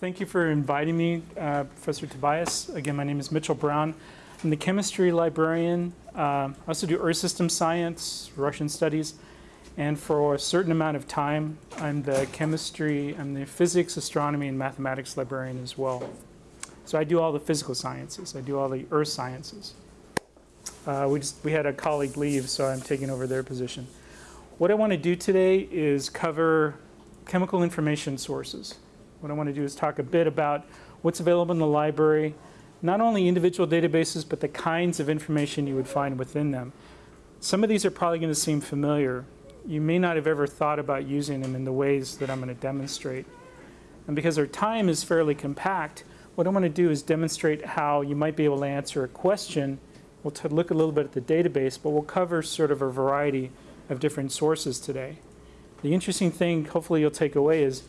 Thank you for inviting me, uh, Professor Tobias. Again, my name is Mitchell Brown. I'm the chemistry librarian. Uh, I also do Earth system science, Russian studies, and for a certain amount of time, I'm the chemistry, I'm the physics, astronomy, and mathematics librarian as well. So I do all the physical sciences. I do all the earth sciences. Uh, we, just, we had a colleague leave, so I'm taking over their position. What I want to do today is cover chemical information sources. What I want to do is talk a bit about what's available in the library, not only individual databases, but the kinds of information you would find within them. Some of these are probably going to seem familiar. You may not have ever thought about using them in the ways that I'm going to demonstrate. And because our time is fairly compact, what I want to do is demonstrate how you might be able to answer a question. We'll look a little bit at the database, but we'll cover sort of a variety of different sources today. The interesting thing, hopefully you'll take away, is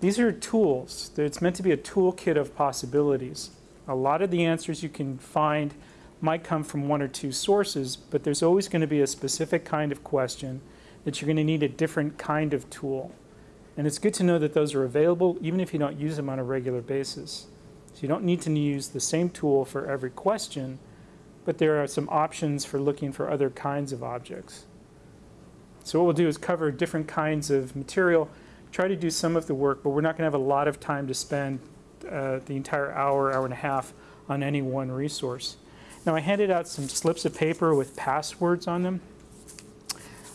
these are tools. It's meant to be a toolkit of possibilities. A lot of the answers you can find might come from one or two sources, but there's always going to be a specific kind of question that you're going to need a different kind of tool. And it's good to know that those are available even if you don't use them on a regular basis. So you don't need to use the same tool for every question, but there are some options for looking for other kinds of objects. So what we'll do is cover different kinds of material, try to do some of the work, but we're not going to have a lot of time to spend uh, the entire hour, hour and a half on any one resource. Now I handed out some slips of paper with passwords on them.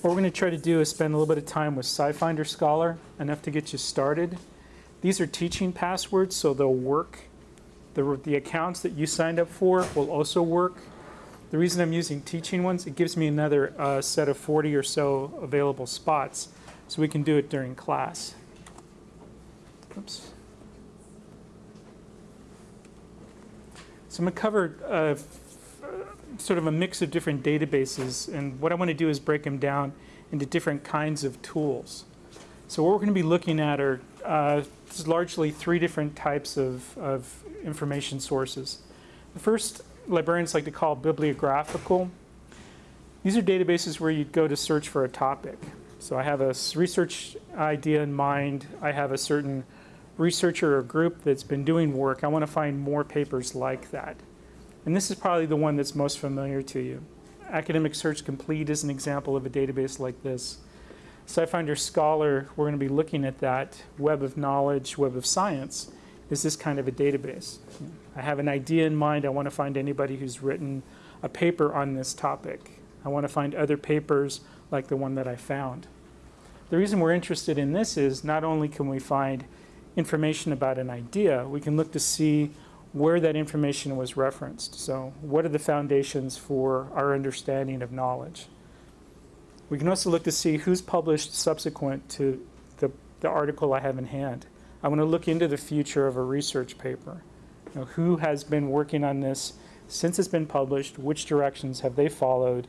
What we're going to try to do is spend a little bit of time with SciFinder Scholar, enough to get you started. These are teaching passwords, so they'll work. The, the accounts that you signed up for will also work. The reason I'm using teaching ones, it gives me another uh, set of 40 or so available spots, so we can do it during class. Oops. So I'm going to cover uh, sort of a mix of different databases. And what I want to do is break them down into different kinds of tools. So what we're going to be looking at are uh, largely three different types of, of information sources. The first librarians like to call bibliographical. These are databases where you go to search for a topic. So I have a research idea in mind. I have a certain researcher or group that's been doing work. I want to find more papers like that. And this is probably the one that's most familiar to you. Academic Search Complete is an example of a database like this. SciFinder Scholar, we're going to be looking at that. Web of Knowledge, Web of Science is this kind of a database. I have an idea in mind. I want to find anybody who's written a paper on this topic. I want to find other papers like the one that I found. The reason we're interested in this is not only can we find information about an idea, we can look to see where that information was referenced. So what are the foundations for our understanding of knowledge? We can also look to see who's published subsequent to the, the article I have in hand. I want to look into the future of a research paper. You know, who has been working on this since it's been published? Which directions have they followed?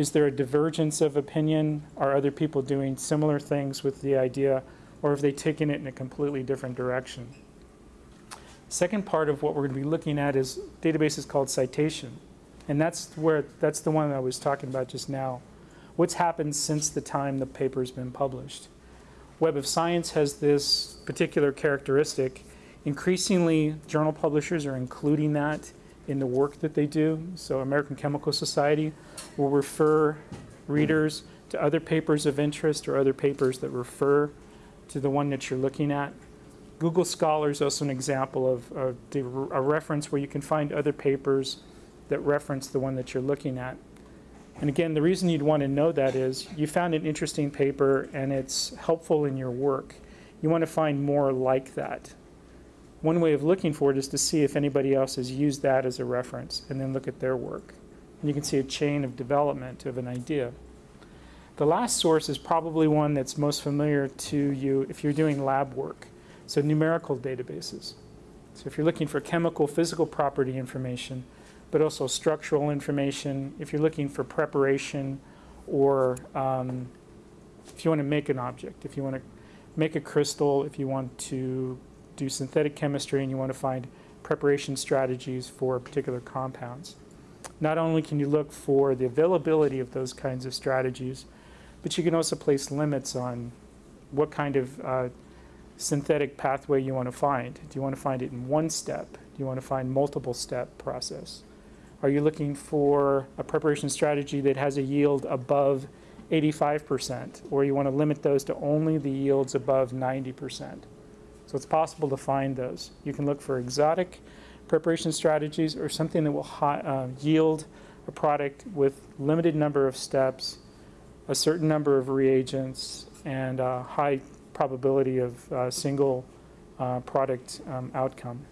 Is there a divergence of opinion? Are other people doing similar things with the idea? Or have they taken it in a completely different direction? Second part of what we're going to be looking at is databases called citation. And that's where that's the one I was talking about just now. What's happened since the time the paper's been published? Web of Science has this particular characteristic. Increasingly, journal publishers are including that in the work that they do. So American Chemical Society will refer readers to other papers of interest or other papers that refer to the one that you're looking at. Google Scholar is also an example of, of the, a reference where you can find other papers that reference the one that you're looking at. And again, the reason you'd want to know that is you found an interesting paper and it's helpful in your work. You want to find more like that. One way of looking for it is to see if anybody else has used that as a reference and then look at their work. And you can see a chain of development of an idea. The last source is probably one that's most familiar to you if you're doing lab work. So numerical databases. So if you're looking for chemical, physical property information, but also structural information, if you're looking for preparation or um, if you want to make an object, if you want to make a crystal, if you want to do synthetic chemistry and you want to find preparation strategies for particular compounds. Not only can you look for the availability of those kinds of strategies, but you can also place limits on what kind of uh, synthetic pathway you want to find. Do you want to find it in one step? Do you want to find multiple step process? Are you looking for a preparation strategy that has a yield above 85%, or you want to limit those to only the yields above 90%? So it's possible to find those. You can look for exotic preparation strategies or something that will uh, yield a product with limited number of steps, a certain number of reagents, and a high probability of uh, single uh, product um, outcome.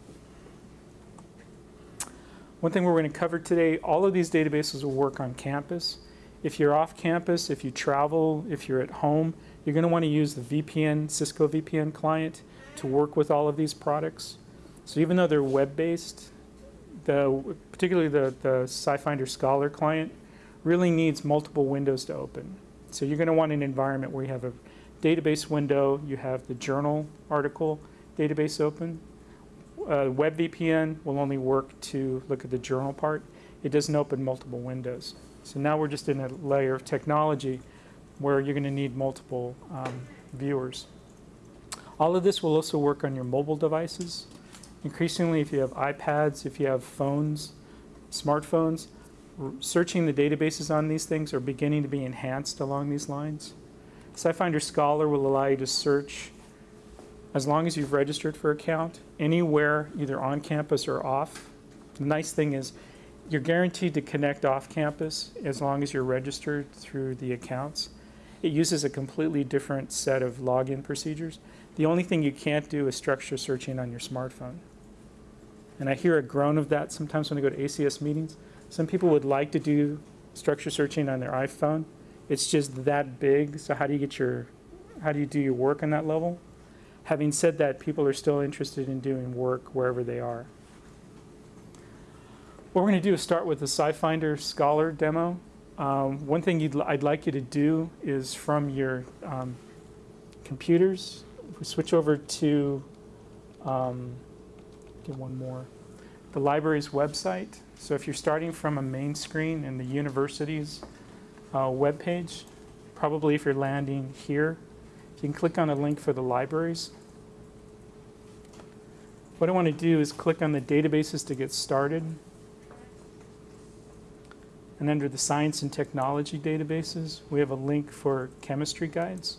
One thing we're going to cover today, all of these databases will work on campus. If you're off campus, if you travel, if you're at home, you're going to want to use the VPN, Cisco VPN client to work with all of these products. So even though they're web-based, the, particularly the, the SciFinder Scholar client really needs multiple windows to open. So you're going to want an environment where you have a database window, you have the journal article database open. Uh, WebVPN will only work to look at the journal part. It doesn't open multiple windows. So now we're just in a layer of technology where you're going to need multiple um, viewers. All of this will also work on your mobile devices. Increasingly, if you have iPads, if you have phones, smartphones, searching the databases on these things are beginning to be enhanced along these lines. SciFinder Scholar will allow you to search as long as you've registered for account anywhere, either on campus or off. The nice thing is you're guaranteed to connect off campus as long as you're registered through the accounts. It uses a completely different set of login procedures. The only thing you can't do is structure searching on your smartphone. And I hear a groan of that sometimes when I go to ACS meetings. Some people would like to do structure searching on their iPhone. It's just that big. So how do you get your, how do you do your work on that level? Having said that, people are still interested in doing work wherever they are. What we're going to do is start with the SciFinder Scholar demo. Um, one thing I'd like you to do is from your um, computers, if we switch over to, um, get one more, the library's website. So if you're starting from a main screen in the university's uh, probably if you're landing here, you can click on a link for the libraries. What I want to do is click on the databases to get started. And under the science and technology databases, we have a link for chemistry guides.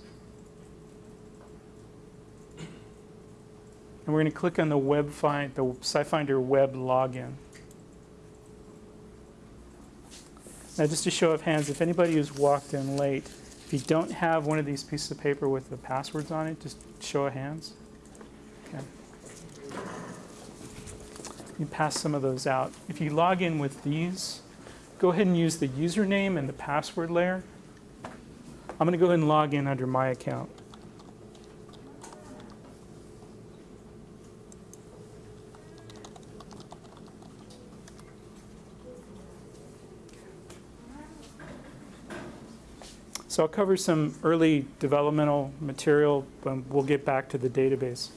And we're going to click on the web find, the SciFinder web login. Now, just a show of hands, if anybody who's walked in late, if you don't have one of these pieces of paper with the passwords on it, just show of hands. Okay. You pass some of those out. If you log in with these, go ahead and use the username and the password layer. I'm going to go ahead and log in under my account. So I'll cover some early developmental material, but we'll get back to the database.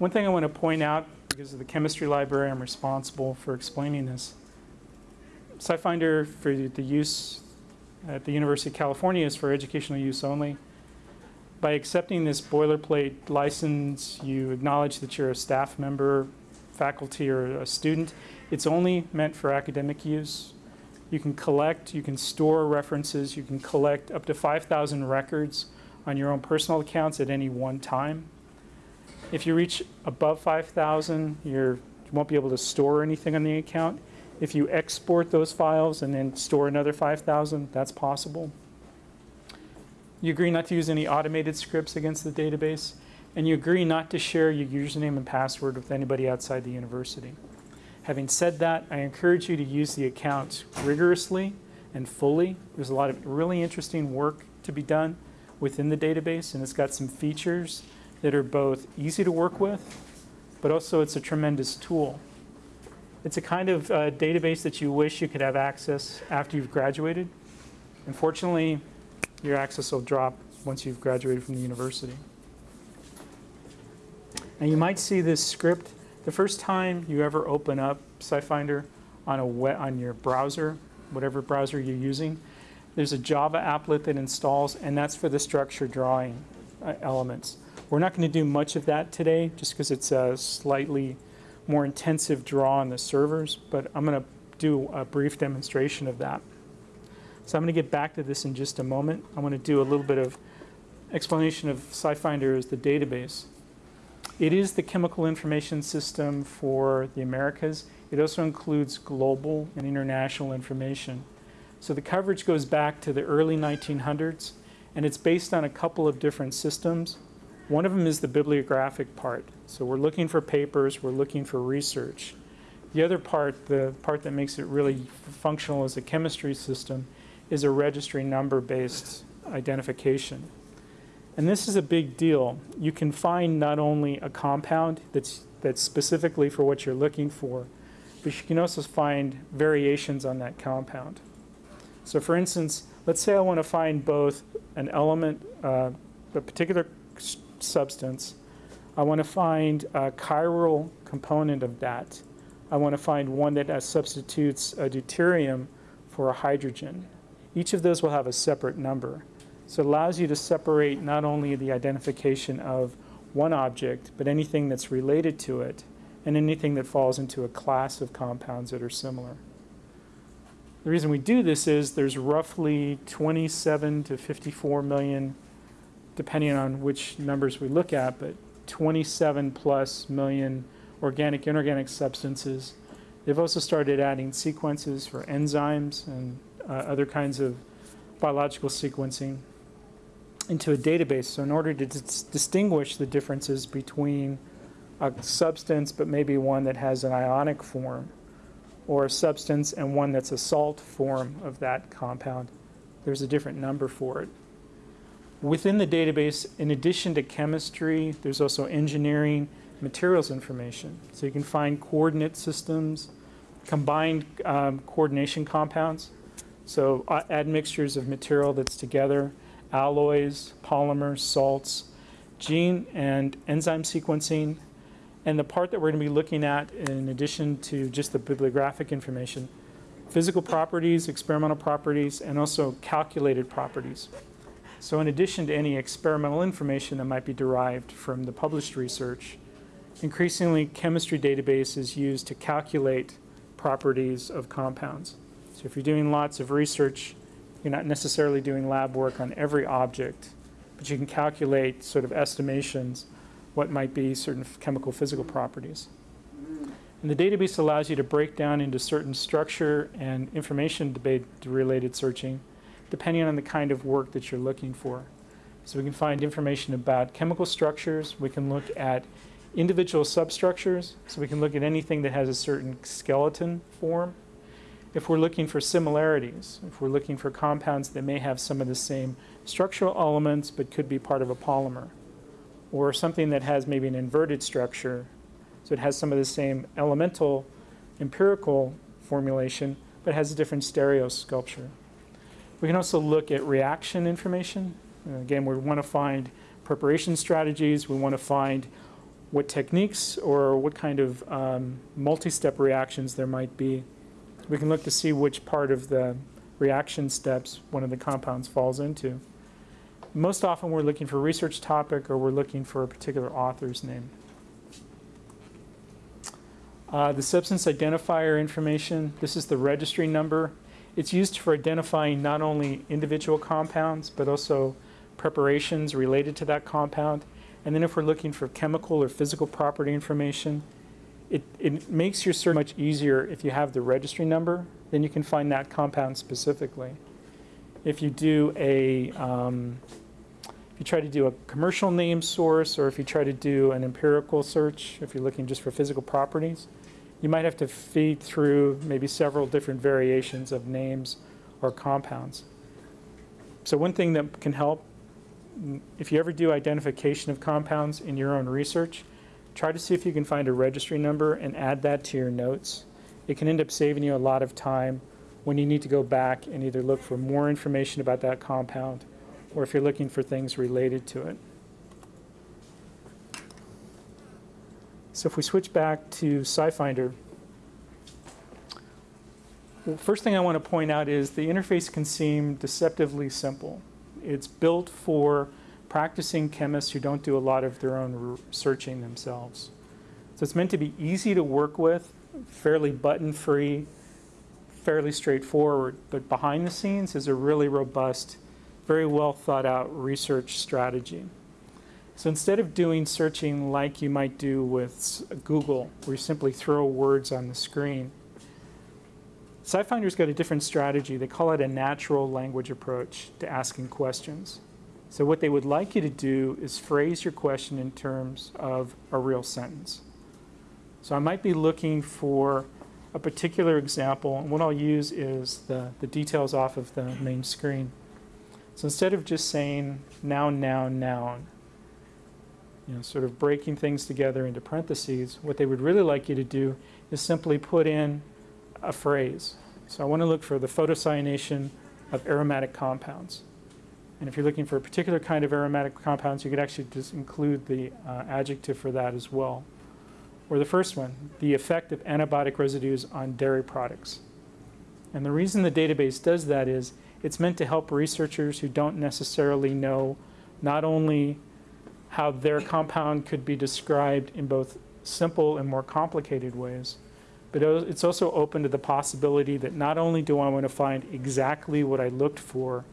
One thing I want to point out, because of the chemistry library, I'm responsible for explaining this. SciFinder for the use at the University of California is for educational use only. By accepting this boilerplate license, you acknowledge that you're a staff member, faculty, or a student. It's only meant for academic use. You can collect, you can store references, you can collect up to 5,000 records on your own personal accounts at any one time. If you reach above 5,000, you won't be able to store anything on the account. If you export those files and then store another 5,000, that's possible. You agree not to use any automated scripts against the database, and you agree not to share your username and password with anybody outside the university. Having said that, I encourage you to use the account rigorously and fully. There's a lot of really interesting work to be done within the database, and it's got some features that are both easy to work with, but also it's a tremendous tool. It's a kind of uh, database that you wish you could have access after you've graduated. Unfortunately, your access will drop once you've graduated from the university. Now you might see this script the first time you ever open up SciFinder on, a web, on your browser, whatever browser you're using, there's a Java applet that installs, and that's for the structure drawing uh, elements. We're not going to do much of that today just because it's a slightly more intensive draw on the servers, but I'm going to do a brief demonstration of that. So I'm going to get back to this in just a moment. I want to do a little bit of explanation of SciFinder as the database. It is the chemical information system for the Americas. It also includes global and international information. So the coverage goes back to the early 1900s, and it's based on a couple of different systems. One of them is the bibliographic part. So we're looking for papers, we're looking for research. The other part, the part that makes it really functional as a chemistry system, is a registry number-based identification. And this is a big deal. You can find not only a compound that's, that's specifically for what you're looking for, but you can also find variations on that compound. So for instance, let's say I want to find both an element, uh, a particular substance. I want to find a chiral component of that. I want to find one that uh, substitutes a deuterium for a hydrogen. Each of those will have a separate number. So it allows you to separate not only the identification of one object, but anything that's related to it, and anything that falls into a class of compounds that are similar. The reason we do this is there's roughly 27 to 54 million, depending on which numbers we look at, but 27 plus million organic, inorganic substances. They've also started adding sequences for enzymes and uh, other kinds of biological sequencing into a database. So in order to dis distinguish the differences between a substance, but maybe one that has an ionic form, or a substance and one that's a salt form of that compound, there's a different number for it. Within the database, in addition to chemistry, there's also engineering, materials information. So you can find coordinate systems, combined um, coordination compounds. So uh, admixtures of material that's together, alloys, polymers, salts, gene and enzyme sequencing, and the part that we're going to be looking at in addition to just the bibliographic information, physical properties, experimental properties, and also calculated properties. So in addition to any experimental information that might be derived from the published research, increasingly chemistry database is used to calculate properties of compounds. So if you're doing lots of research, you're not necessarily doing lab work on every object, but you can calculate sort of estimations what might be certain chemical physical properties. And the database allows you to break down into certain structure and information debate related searching depending on the kind of work that you're looking for. So we can find information about chemical structures, we can look at individual substructures, so we can look at anything that has a certain skeleton form, if we're looking for similarities, if we're looking for compounds that may have some of the same structural elements but could be part of a polymer, or something that has maybe an inverted structure, so it has some of the same elemental empirical formulation but has a different stereostructure. We can also look at reaction information. Uh, again, we want to find preparation strategies. We want to find what techniques or what kind of um, multi-step reactions there might be we can look to see which part of the reaction steps one of the compounds falls into. Most often we're looking for a research topic or we're looking for a particular author's name. Uh, the substance identifier information, this is the registry number. It's used for identifying not only individual compounds, but also preparations related to that compound. And then if we're looking for chemical or physical property information, it, it makes your search much easier if you have the registry number, then you can find that compound specifically. If you do a, um, if you try to do a commercial name source or if you try to do an empirical search, if you're looking just for physical properties, you might have to feed through maybe several different variations of names or compounds. So one thing that can help, if you ever do identification of compounds in your own research, try to see if you can find a registry number and add that to your notes. It can end up saving you a lot of time when you need to go back and either look for more information about that compound or if you're looking for things related to it. So if we switch back to SciFinder, first thing I want to point out is the interface can seem deceptively simple. It's built for practicing chemists who don't do a lot of their own searching themselves. So it's meant to be easy to work with, fairly button-free, fairly straightforward, but behind the scenes is a really robust, very well thought out research strategy. So instead of doing searching like you might do with Google, where you simply throw words on the screen, SciFinder's got a different strategy. They call it a natural language approach to asking questions. So what they would like you to do is phrase your question in terms of a real sentence. So I might be looking for a particular example, and what I'll use is the, the details off of the main screen. So instead of just saying noun, noun, noun, you know, sort of breaking things together into parentheses, what they would really like you to do is simply put in a phrase. So I want to look for the photocyanation of aromatic compounds. And if you're looking for a particular kind of aromatic compounds, you could actually just include the uh, adjective for that as well. Or the first one, the effect of antibiotic residues on dairy products. And the reason the database does that is it's meant to help researchers who don't necessarily know not only how their compound could be described in both simple and more complicated ways, but it's also open to the possibility that not only do I want to find exactly what I looked for,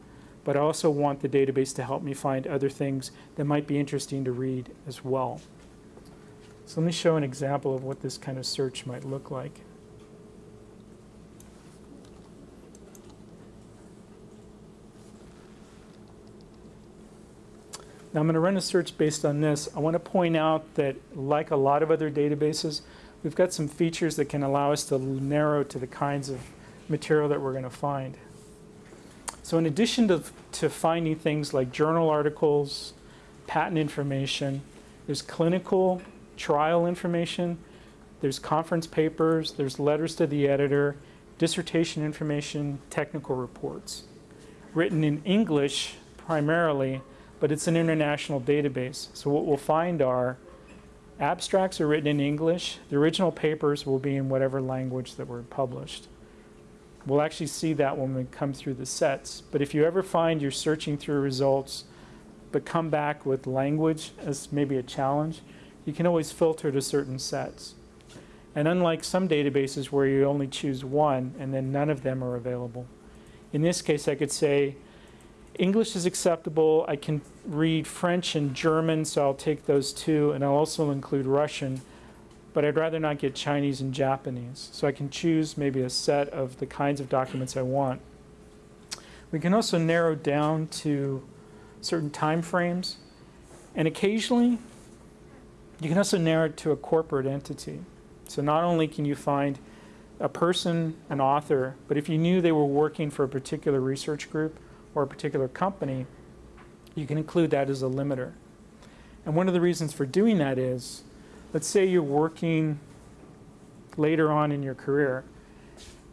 but I also want the database to help me find other things that might be interesting to read as well. So let me show an example of what this kind of search might look like. Now I'm going to run a search based on this. I want to point out that like a lot of other databases, we've got some features that can allow us to narrow to the kinds of material that we're going to find. So in addition to, to finding things like journal articles, patent information, there's clinical trial information, there's conference papers, there's letters to the editor, dissertation information, technical reports. Written in English primarily, but it's an international database. So what we'll find are abstracts are written in English. The original papers will be in whatever language that were published. We'll actually see that when we come through the sets. But if you ever find you're searching through results, but come back with language as maybe a challenge, you can always filter to certain sets. And unlike some databases where you only choose one and then none of them are available, in this case I could say English is acceptable. I can read French and German, so I'll take those two, and I'll also include Russian, but I'd rather not get Chinese and Japanese. So I can choose maybe a set of the kinds of documents I want. We can also narrow down to certain time frames, and occasionally you can also narrow it to a corporate entity. So not only can you find a person, an author, but if you knew they were working for a particular research group or a particular company, you can include that as a limiter. And one of the reasons for doing that is, let's say you're working later on in your career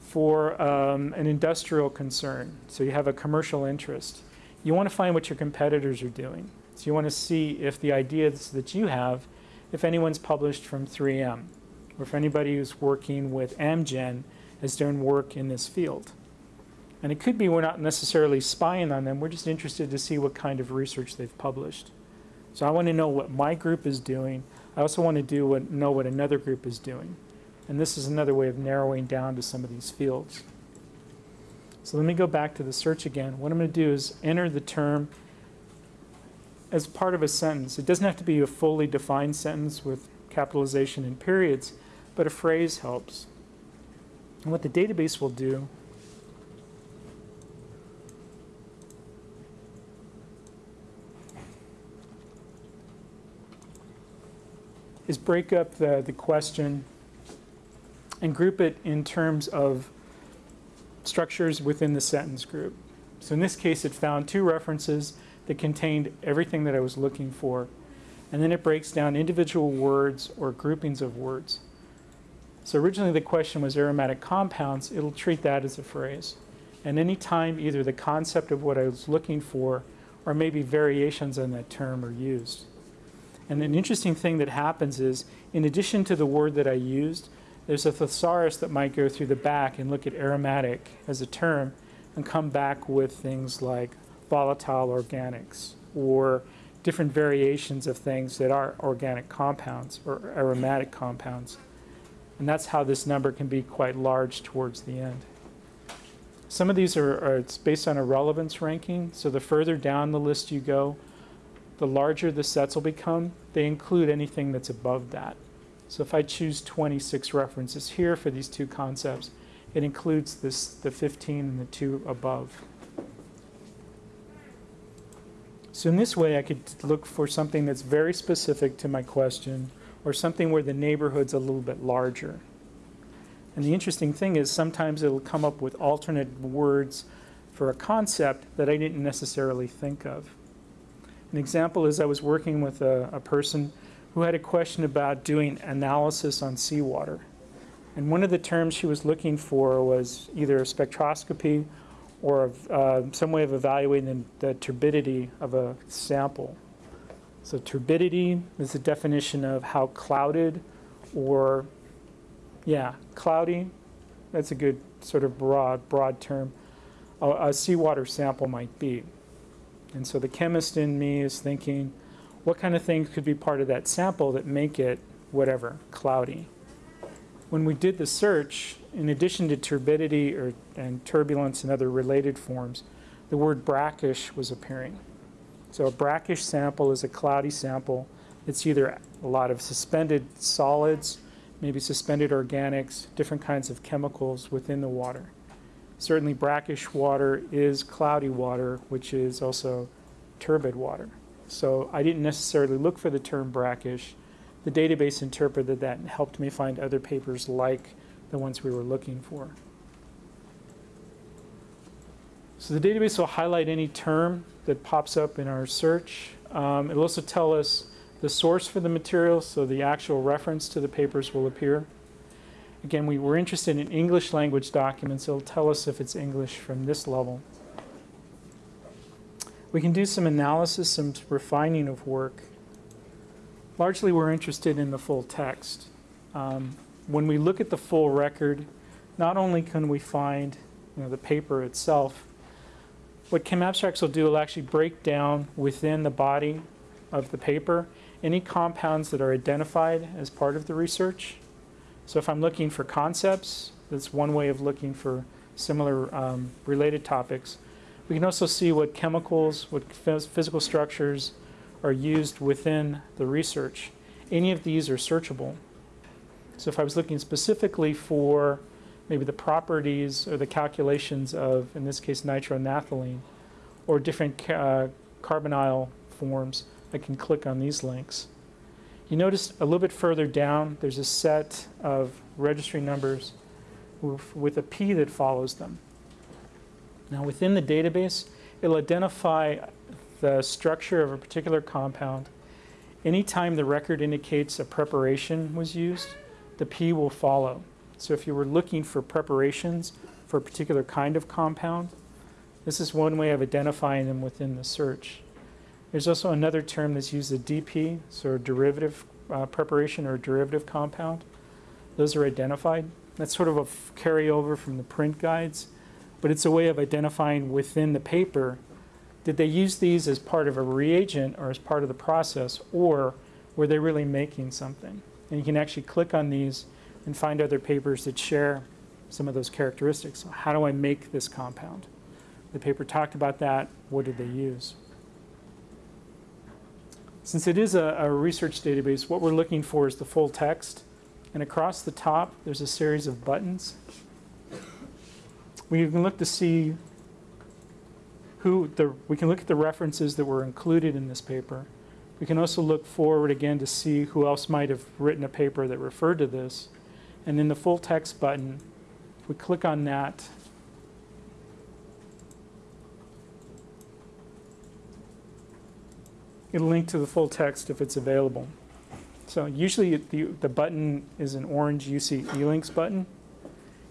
for um, an industrial concern, so you have a commercial interest. You want to find what your competitors are doing. So you want to see if the ideas that you have if anyone's published from 3M, or if anybody who's working with Amgen has done work in this field. And it could be we're not necessarily spying on them, we're just interested to see what kind of research they've published. So I want to know what my group is doing. I also want to do what, know what another group is doing. And this is another way of narrowing down to some of these fields. So let me go back to the search again. What I'm going to do is enter the term as part of a sentence. It doesn't have to be a fully defined sentence with capitalization and periods, but a phrase helps. And what the database will do is break up the, the question and group it in terms of structures within the sentence group. So in this case, it found two references that contained everything that I was looking for. And then it breaks down individual words or groupings of words. So originally the question was aromatic compounds. It'll treat that as a phrase. And any time either the concept of what I was looking for or maybe variations on that term are used. And an interesting thing that happens is, in addition to the word that I used, there's a thesaurus that might go through the back and look at aromatic as a term and come back with things like volatile organics or different variations of things that are organic compounds or aromatic compounds. And that's how this number can be quite large towards the end. Some of these are, are it's based on a relevance ranking. So the further down the list you go, the larger the sets will become. They include anything that's above that. So if I choose 26 references here for these two concepts, it includes this, the 15 and the two above. So in this way, I could look for something that's very specific to my question or something where the neighborhood's a little bit larger. And the interesting thing is sometimes it'll come up with alternate words for a concept that I didn't necessarily think of. An example is I was working with a, a person who had a question about doing analysis on seawater. And one of the terms she was looking for was either spectroscopy or uh, some way of evaluating the, the turbidity of a sample. So turbidity is the definition of how clouded or, yeah, cloudy. That's a good sort of broad, broad term. A, a seawater sample might be. And so the chemist in me is thinking, what kind of things could be part of that sample that make it whatever, cloudy? When we did the search, in addition to turbidity or, and turbulence and other related forms, the word brackish was appearing. So a brackish sample is a cloudy sample. It's either a lot of suspended solids, maybe suspended organics, different kinds of chemicals within the water. Certainly brackish water is cloudy water, which is also turbid water. So I didn't necessarily look for the term brackish. The database interpreted that and helped me find other papers like the ones we were looking for. So the database will highlight any term that pops up in our search. Um, it'll also tell us the source for the material, so the actual reference to the papers will appear. Again, we were interested in English language documents. It'll tell us if it's English from this level. We can do some analysis, some refining of work. Largely, we're interested in the full text. Um, when we look at the full record, not only can we find you know, the paper itself, what ChemAbstracts will do will actually break down within the body of the paper any compounds that are identified as part of the research. So if I'm looking for concepts, that's one way of looking for similar um, related topics. We can also see what chemicals, what physical structures are used within the research. Any of these are searchable. So if I was looking specifically for maybe the properties or the calculations of, in this case, nitronaphthalene, or different uh, carbonyl forms, I can click on these links. You notice a little bit further down, there's a set of registry numbers with, a P that follows them. Now within the database, it'll identify the structure of a particular compound. Anytime the record indicates a preparation was used, the P will follow. So if you were looking for preparations for a particular kind of compound, this is one way of identifying them within the search. There's also another term that's used, a DP, so derivative uh, preparation or derivative compound. Those are identified. That's sort of a carryover from the print guides, but it's a way of identifying within the paper, did they use these as part of a reagent or as part of the process, or were they really making something? And you can actually click on these and find other papers that share some of those characteristics. How do I make this compound? The paper talked about that. What did they use? Since it is a, a, research database, what we're looking for is the full text. And across the top, there's a series of buttons. We can look to see who the, we can look at the references that were included in this paper. We can also look forward again to see who else might have written a paper that referred to this. And then the full text button, if we click on that, it'll link to the full text if it's available. So usually the, the button is an orange UC eLinks button.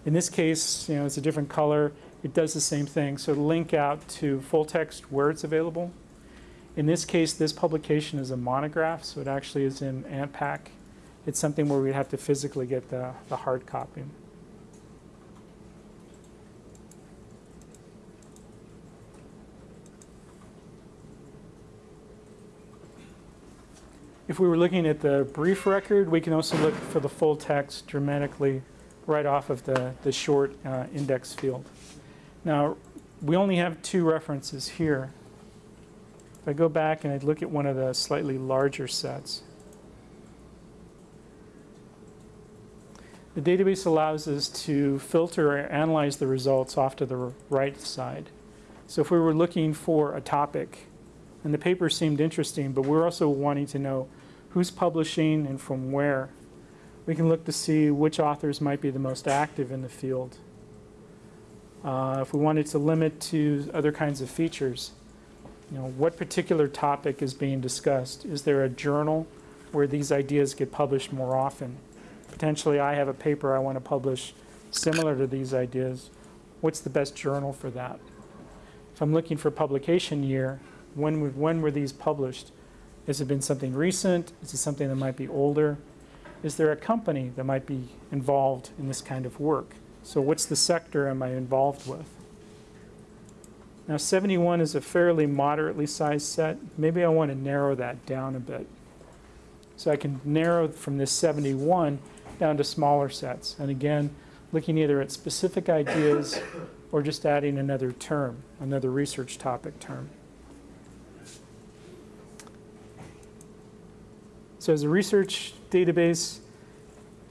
In this case, you know, it's a different color. It does the same thing. So link out to full text where it's available. In this case, this publication is a monograph, so it actually is in ANTPAC it's something where we'd have to physically get the, the hard copy. If we were looking at the brief record, we can also look for the full text dramatically right off of the, the short uh, index field. Now, we only have two references here. If I go back and I look at one of the slightly larger sets, the database allows us to filter or analyze the results off to the right side. So if we were looking for a topic, and the paper seemed interesting, but we're also wanting to know who's publishing and from where, we can look to see which authors might be the most active in the field. Uh, if we wanted to limit to other kinds of features, you know, what particular topic is being discussed? Is there a journal where these ideas get published more often? Potentially I have a paper I want to publish similar to these ideas. What's the best journal for that? If I'm looking for publication year, when, when were these published? Has it been something recent? Is it something that might be older? Is there a company that might be involved in this kind of work? So what's the sector am I involved with? Now 71 is a fairly moderately sized set. Maybe I want to narrow that down a bit. So I can narrow from this 71 down to smaller sets. And again, looking either at specific ideas or just adding another term, another research topic term. So as a research database,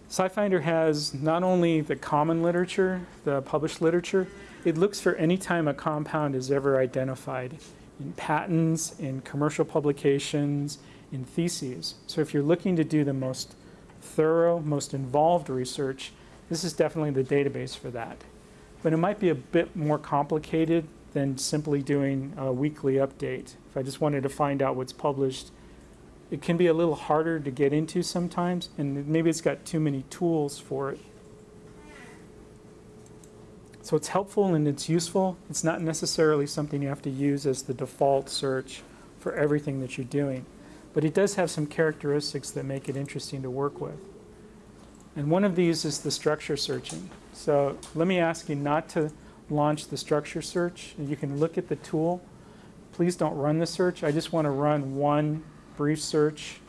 SciFinder has not only the common literature, the published literature, it looks for any time a compound is ever identified in patents, in commercial publications, in theses. So if you're looking to do the most thorough, most involved research, this is definitely the database for that. But it might be a bit more complicated than simply doing a weekly update. If I just wanted to find out what's published it can be a little harder to get into sometimes, and maybe it's got too many tools for it. So it's helpful and it's useful. It's not necessarily something you have to use as the default search for everything that you're doing. But it does have some characteristics that make it interesting to work with. And one of these is the structure searching. So let me ask you not to launch the structure search. You can look at the tool. Please don't run the search. I just want to run one brief search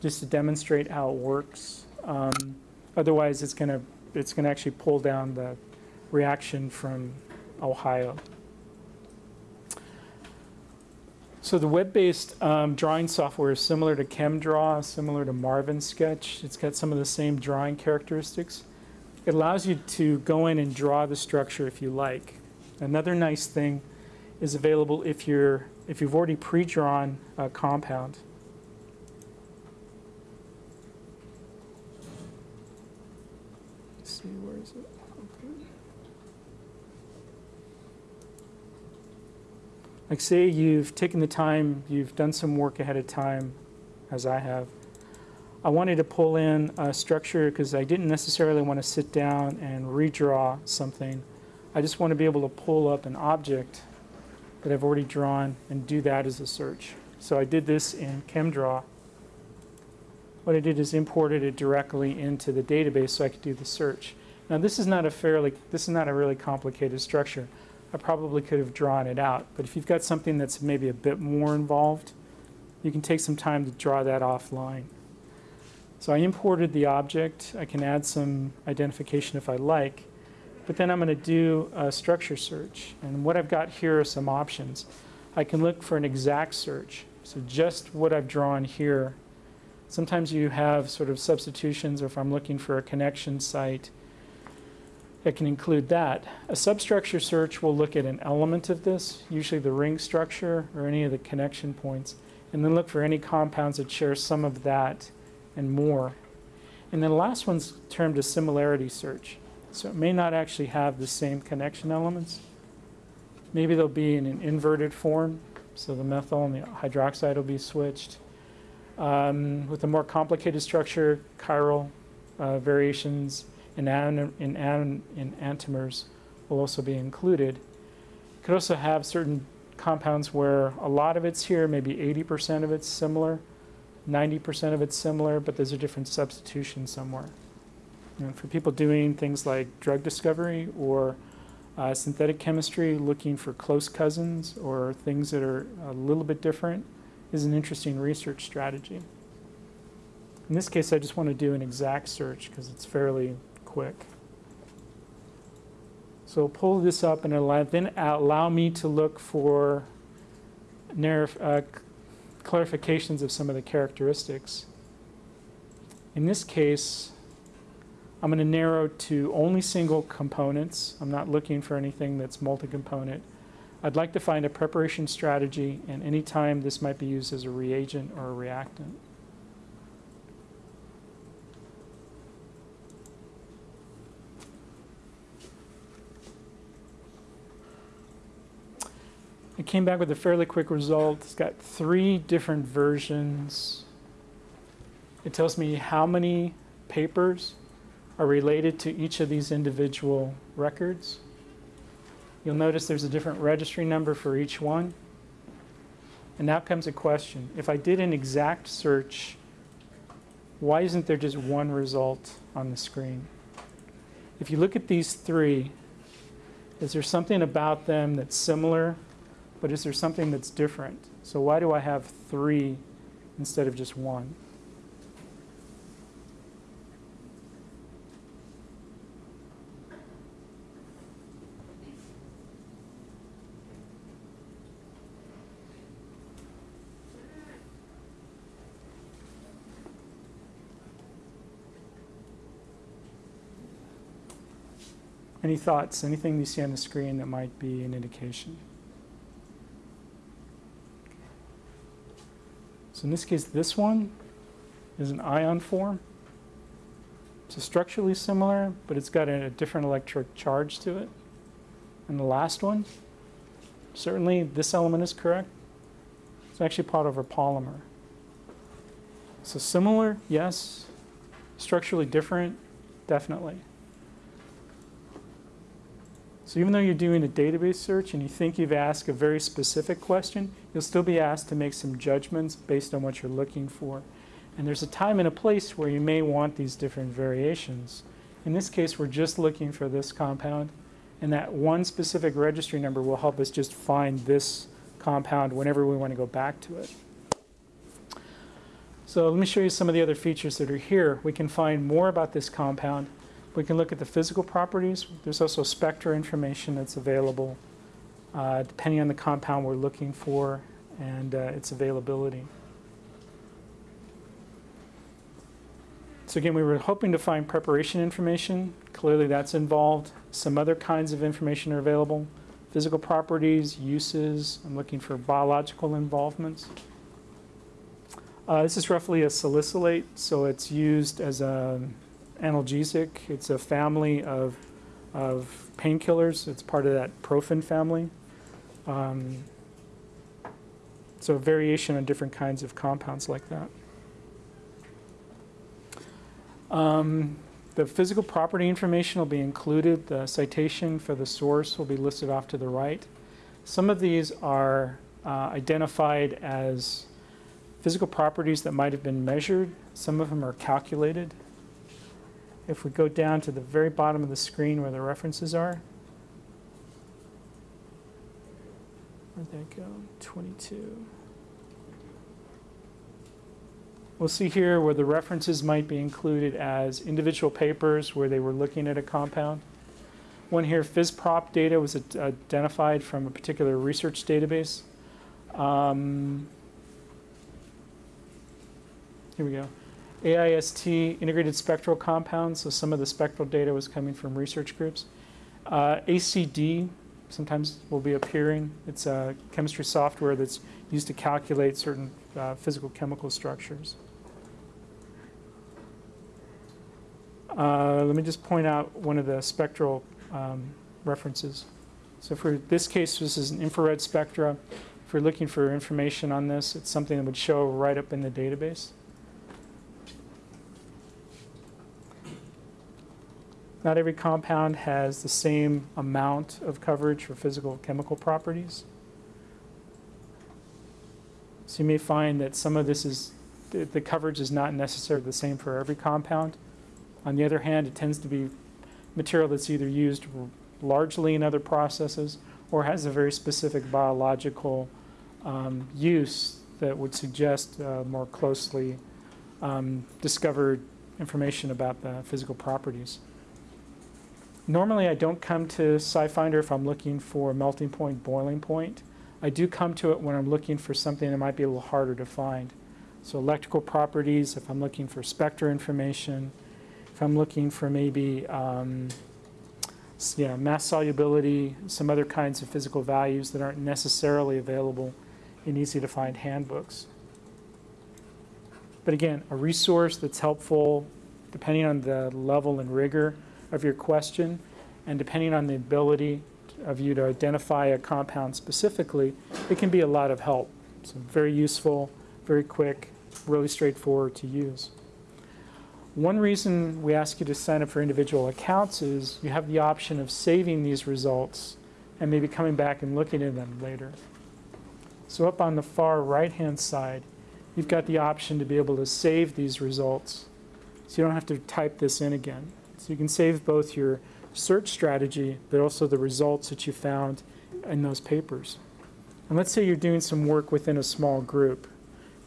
just to demonstrate how it works. Um, otherwise, it's going to it's going to actually pull down the reaction from Ohio. So the web-based um, drawing software is similar to ChemDraw, similar to Marvin Sketch. It's got some of the same drawing characteristics. It allows you to go in and draw the structure if you like. Another nice thing is available if you're if you've already pre-drawn a compound. See, where is it? Okay. Like say you've taken the time, you've done some work ahead of time, as I have. I wanted to pull in a structure because I didn't necessarily want to sit down and redraw something. I just want to be able to pull up an object that I've already drawn and do that as a search. So I did this in ChemDraw what I did is imported it directly into the database so I could do the search. Now this is not a fairly, this is not a really complicated structure. I probably could have drawn it out, but if you've got something that's maybe a bit more involved, you can take some time to draw that offline. So I imported the object. I can add some identification if I like, but then I'm going to do a structure search. And what I've got here are some options. I can look for an exact search. So just what I've drawn here Sometimes you have sort of substitutions, or if I'm looking for a connection site, it can include that. A substructure search will look at an element of this, usually the ring structure or any of the connection points, and then look for any compounds that share some of that and more. And then the last one's termed a similarity search. So it may not actually have the same connection elements. Maybe they'll be in an inverted form, so the methyl and the hydroxide will be switched. Um, with a more complicated structure, chiral uh, variations in, in, in enantiomers will also be included. You could also have certain compounds where a lot of it's here, maybe 80% of it's similar, 90% of it's similar, but there's a different substitution somewhere. And for people doing things like drug discovery or uh, synthetic chemistry, looking for close cousins or things that are a little bit different, is an interesting research strategy. In this case, I just want to do an exact search because it's fairly quick. So I'll pull this up and it'll then allow me to look for uh, clarifications of some of the characteristics. In this case, I'm going to narrow to only single components. I'm not looking for anything that's multi-component. I'd like to find a preparation strategy, and anytime this might be used as a reagent or a reactant. It came back with a fairly quick result. It's got three different versions. It tells me how many papers are related to each of these individual records. You'll notice there's a different registry number for each one. And now comes a question. If I did an exact search, why isn't there just one result on the screen? If you look at these three, is there something about them that's similar but is there something that's different? So why do I have three instead of just one? Any thoughts? Anything you see on the screen that might be an indication? So in this case, this one is an ion form. So structurally similar, but it's got a, a different electric charge to it. And the last one, certainly this element is correct. It's actually part of a polymer. So similar, yes. Structurally different, definitely. So even though you're doing a database search and you think you've asked a very specific question, you'll still be asked to make some judgments based on what you're looking for. And there's a time and a place where you may want these different variations. In this case, we're just looking for this compound, and that one specific registry number will help us just find this compound whenever we want to go back to it. So let me show you some of the other features that are here. We can find more about this compound we can look at the physical properties. There's also spectra information that's available uh, depending on the compound we're looking for and uh, its availability. So again, we were hoping to find preparation information. Clearly that's involved. Some other kinds of information are available. Physical properties, uses. I'm looking for biological involvements. Uh, this is roughly a salicylate, so it's used as a analgesic. It's a family of, of painkillers. It's part of that profen family. Um, so variation on different kinds of compounds like that. Um, the physical property information will be included. The citation for the source will be listed off to the right. Some of these are uh, identified as physical properties that might have been measured. Some of them are calculated. If we go down to the very bottom of the screen where the references are, where'd that go? 22. We'll see here where the references might be included as individual papers where they were looking at a compound. One here, PhysProp data was identified from a particular research database. Um, here we go. AIST, integrated spectral compounds, so some of the spectral data was coming from research groups. Uh, ACD sometimes will be appearing. It's a chemistry software that's used to calculate certain uh, physical chemical structures. Uh, let me just point out one of the spectral um, references. So for this case, this is an infrared spectra. If we're looking for information on this, it's something that would show right up in the database. Not every compound has the same amount of coverage for physical chemical properties. So you may find that some of this is, the, the coverage is not necessarily the same for every compound. On the other hand, it tends to be material that's either used largely in other processes or has a very specific biological um, use that would suggest uh, more closely um, discovered information about the physical properties. Normally, I don't come to SciFinder if I'm looking for melting point, boiling point. I do come to it when I'm looking for something that might be a little harder to find. So electrical properties, if I'm looking for spectra information, if I'm looking for maybe um, yeah, mass solubility, some other kinds of physical values that aren't necessarily available in easy to find handbooks. But again, a resource that's helpful depending on the level and rigor of your question and depending on the ability of you to identify a compound specifically, it can be a lot of help. So very useful, very quick, really straightforward to use. One reason we ask you to sign up for individual accounts is you have the option of saving these results and maybe coming back and looking at them later. So up on the far right-hand side, you've got the option to be able to save these results. So you don't have to type this in again. So you can save both your search strategy, but also the results that you found in those papers. And let's say you're doing some work within a small group.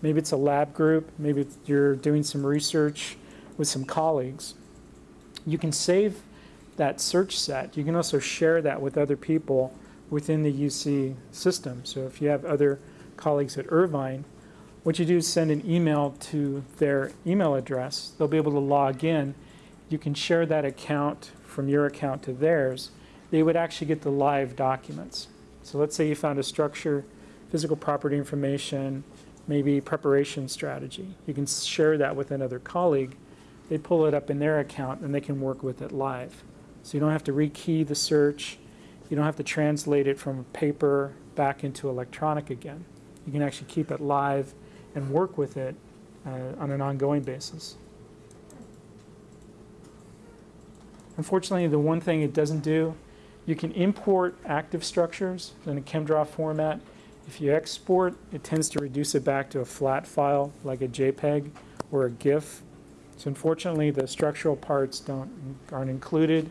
Maybe it's a lab group, maybe you're doing some research with some colleagues. You can save that search set. You can also share that with other people within the UC system. So if you have other colleagues at Irvine, what you do is send an email to their email address. They'll be able to log in. You can share that account from your account to theirs. They would actually get the live documents. So let's say you found a structure, physical property information, maybe preparation strategy. You can share that with another colleague they pull it up in their account and they can work with it live. So you don't have to rekey the search. You don't have to translate it from paper back into electronic again. You can actually keep it live and work with it uh, on an ongoing basis. Unfortunately, the one thing it doesn't do, you can import active structures in a ChemDraw format. If you export, it tends to reduce it back to a flat file like a JPEG or a GIF so unfortunately, the structural parts don't aren't included.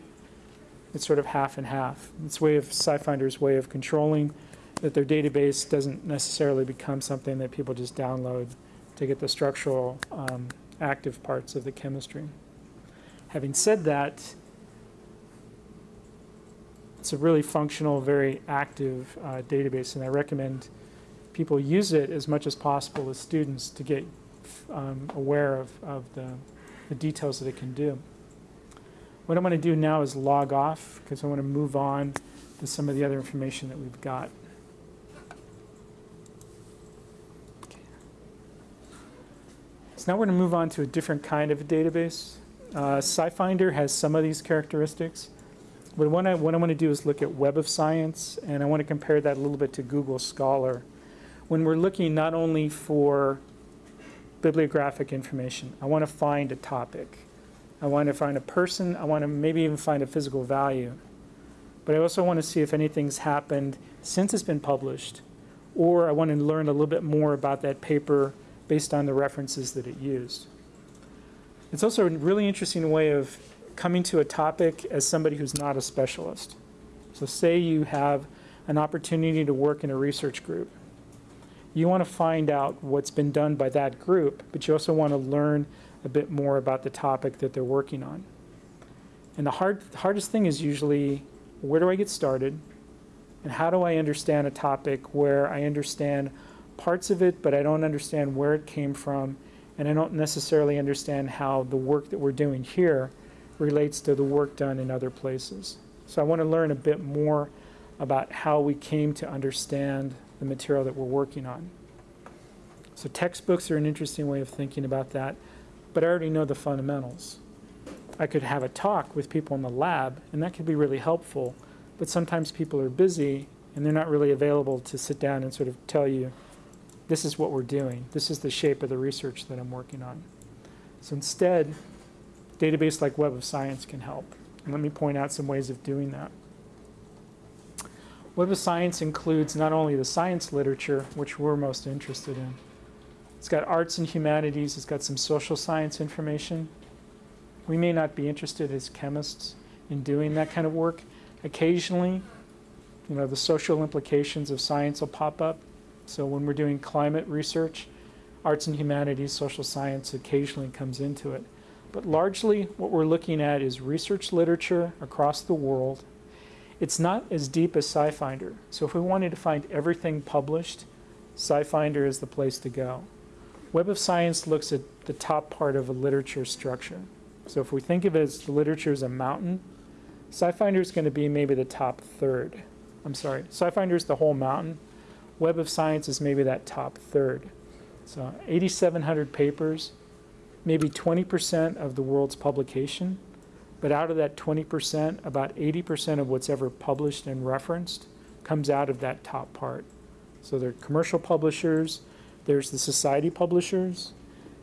It's sort of half and half. It's way of SciFinder's way of controlling that their database doesn't necessarily become something that people just download to get the structural um, active parts of the chemistry. Having said that, it's a really functional, very active uh, database, and I recommend people use it as much as possible as students to get um, aware of, of the the details that it can do. What I'm going to do now is log off because I want to move on to some of the other information that we've got. So now we're going to move on to a different kind of a database. Uh, SciFinder has some of these characteristics. But what I, what I want to do is look at Web of Science, and I want to compare that a little bit to Google Scholar. When we're looking not only for bibliographic information. I want to find a topic. I want to find a person. I want to maybe even find a physical value. But I also want to see if anything's happened since it's been published, or I want to learn a little bit more about that paper based on the references that it used. It's also a really interesting way of coming to a topic as somebody who's not a specialist. So say you have an opportunity to work in a research group you want to find out what's been done by that group, but you also want to learn a bit more about the topic that they're working on. And the hard, the hardest thing is usually where do I get started? And how do I understand a topic where I understand parts of it, but I don't understand where it came from, and I don't necessarily understand how the work that we're doing here relates to the work done in other places. So I want to learn a bit more about how we came to understand the material that we're working on. So textbooks are an interesting way of thinking about that, but I already know the fundamentals. I could have a talk with people in the lab, and that could be really helpful, but sometimes people are busy and they're not really available to sit down and sort of tell you, this is what we're doing. This is the shape of the research that I'm working on. So instead, database like Web of Science can help. And let me point out some ways of doing that. Web of Science includes not only the science literature, which we're most interested in, it's got arts and humanities, it's got some social science information. We may not be interested as chemists in doing that kind of work. Occasionally, you know, the social implications of science will pop up. So when we're doing climate research, arts and humanities, social science occasionally comes into it. But largely what we're looking at is research literature across the world. It's not as deep as SciFinder. So if we wanted to find everything published, SciFinder is the place to go. Web of Science looks at the top part of a literature structure. So if we think of it as the literature as a mountain, SciFinder is going to be maybe the top third. I'm sorry, SciFinder is the whole mountain. Web of Science is maybe that top third. So 8,700 papers, maybe 20% of the world's publication, but out of that 20%, about 80% of what's ever published and referenced comes out of that top part. So there are commercial publishers, there's the society publishers,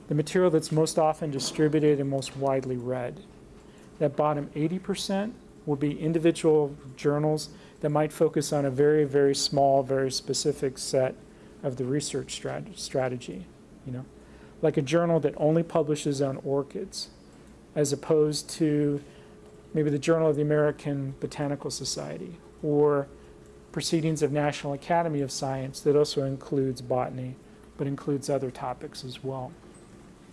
the material that's most often distributed and most widely read. That bottom 80% will be individual journals that might focus on a very, very small, very specific set of the research strat strategy, you know, like a journal that only publishes on orchids, as opposed to maybe the Journal of the American Botanical Society or Proceedings of National Academy of Science that also includes botany, but includes other topics as well.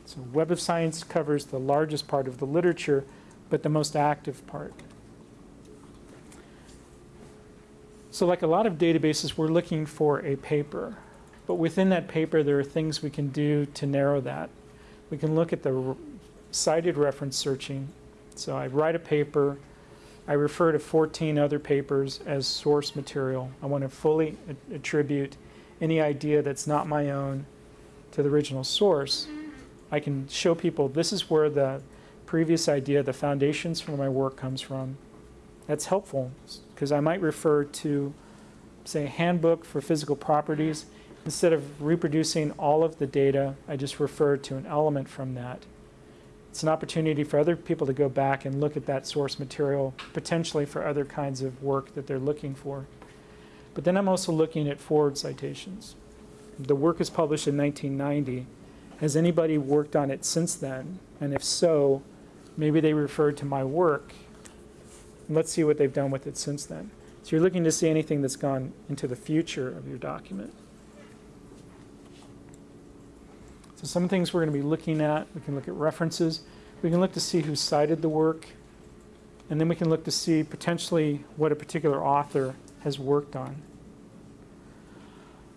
So Web of Science covers the largest part of the literature, but the most active part. So like a lot of databases, we're looking for a paper. But within that paper, there are things we can do to narrow that. We can look at the cited reference searching. So I write a paper. I refer to 14 other papers as source material. I want to fully attribute any idea that's not my own to the original source. I can show people this is where the previous idea, the foundations for my work comes from. That's helpful because I might refer to, say, a handbook for physical properties. Instead of reproducing all of the data, I just refer to an element from that. It's an opportunity for other people to go back and look at that source material, potentially for other kinds of work that they're looking for. But then I'm also looking at forward citations. The work is published in 1990. Has anybody worked on it since then? And if so, maybe they referred to my work let's see what they've done with it since then. So you're looking to see anything that's gone into the future of your document. So some things we're going to be looking at, we can look at references. We can look to see who cited the work. And then we can look to see potentially what a particular author has worked on.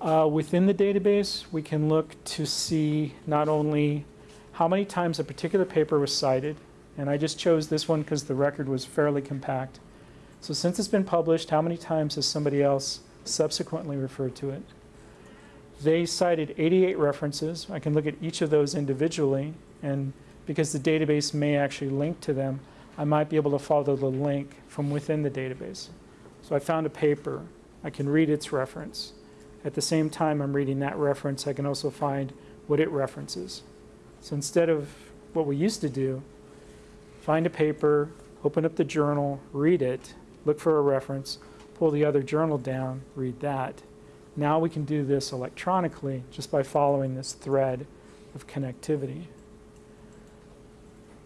Uh, within the database, we can look to see not only how many times a particular paper was cited, and I just chose this one because the record was fairly compact. So since it's been published, how many times has somebody else subsequently referred to it? They cited 88 references. I can look at each of those individually, and because the database may actually link to them, I might be able to follow the link from within the database. So I found a paper. I can read its reference. At the same time I'm reading that reference, I can also find what it references. So instead of what we used to do, find a paper, open up the journal, read it, look for a reference, pull the other journal down, read that. Now we can do this electronically just by following this thread of connectivity.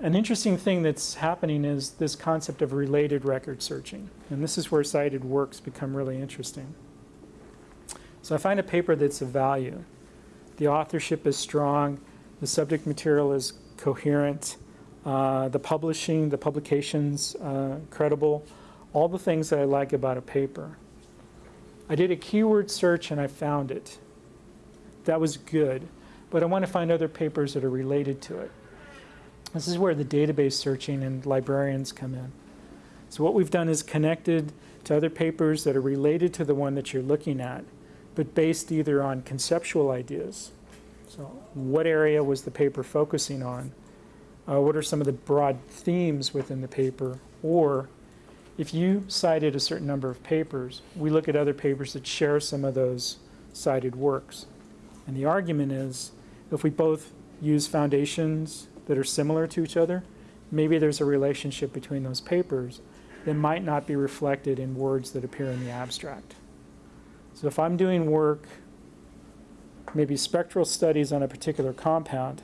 An interesting thing that's happening is this concept of related record searching. And this is where cited works become really interesting. So I find a paper that's of value. The authorship is strong, the subject material is coherent, uh, the publishing, the publications, uh, credible, all the things that I like about a paper. I did a keyword search and I found it. That was good, but I want to find other papers that are related to it. This is where the database searching and librarians come in. So what we've done is connected to other papers that are related to the one that you're looking at, but based either on conceptual ideas. So what area was the paper focusing on? uh, what are some of the broad themes within the paper, or if you cited a certain number of papers, we look at other papers that share some of those cited works. And the argument is, if we both use foundations that are similar to each other, maybe there's a relationship between those papers that might not be reflected in words that appear in the abstract. So if I'm doing work, maybe spectral studies on a particular compound,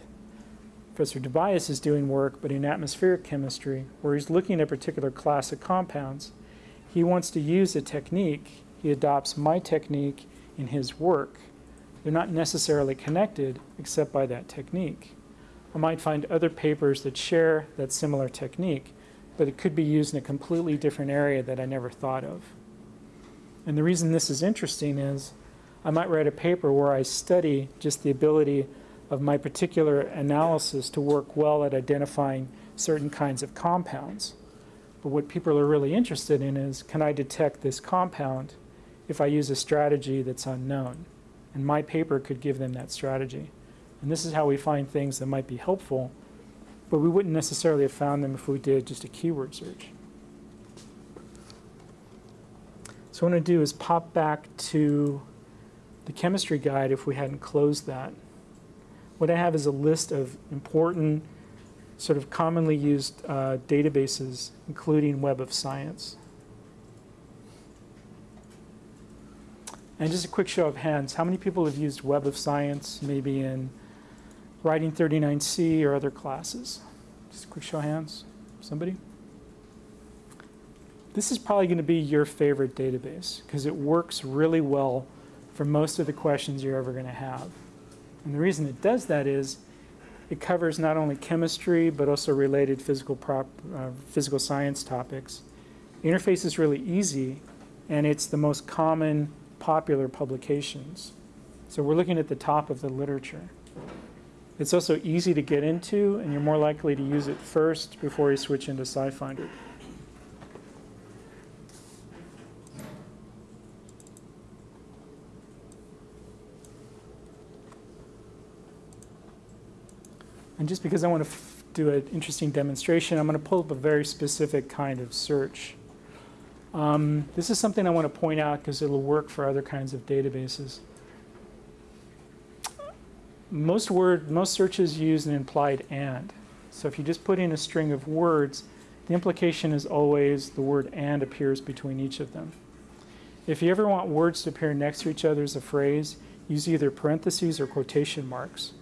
Professor Tobias is doing work, but in atmospheric chemistry, where he's looking at a particular class of compounds. He wants to use a technique. He adopts my technique in his work they're not necessarily connected except by that technique. I might find other papers that share that similar technique, but it could be used in a completely different area that I never thought of. And the reason this is interesting is I might write a paper where I study just the ability of my particular analysis to work well at identifying certain kinds of compounds. But what people are really interested in is, can I detect this compound if I use a strategy that's unknown? And my paper could give them that strategy. And this is how we find things that might be helpful, but we wouldn't necessarily have found them if we did just a keyword search. So what I'm going to do is pop back to the chemistry guide if we hadn't closed that. What I have is a list of important, sort of commonly used uh, databases, including Web of Science. And just a quick show of hands, how many people have used Web of Science, maybe in Writing 39C or other classes? Just a quick show of hands. Somebody? This is probably going to be your favorite database because it works really well for most of the questions you're ever going to have. And the reason it does that is it covers not only chemistry but also related physical, prop, uh, physical science topics. The interface is really easy and it's the most common popular publications. So we're looking at the top of the literature. It's also easy to get into and you're more likely to use it first before you switch into SciFinder. And just because I want to do an interesting demonstration, I'm going to pull up a very specific kind of search. Um, this is something I want to point out because it'll work for other kinds of databases. Most word, most searches use an implied and. So if you just put in a string of words, the implication is always the word and appears between each of them. If you ever want words to appear next to each other as a phrase, use either parentheses or quotation marks.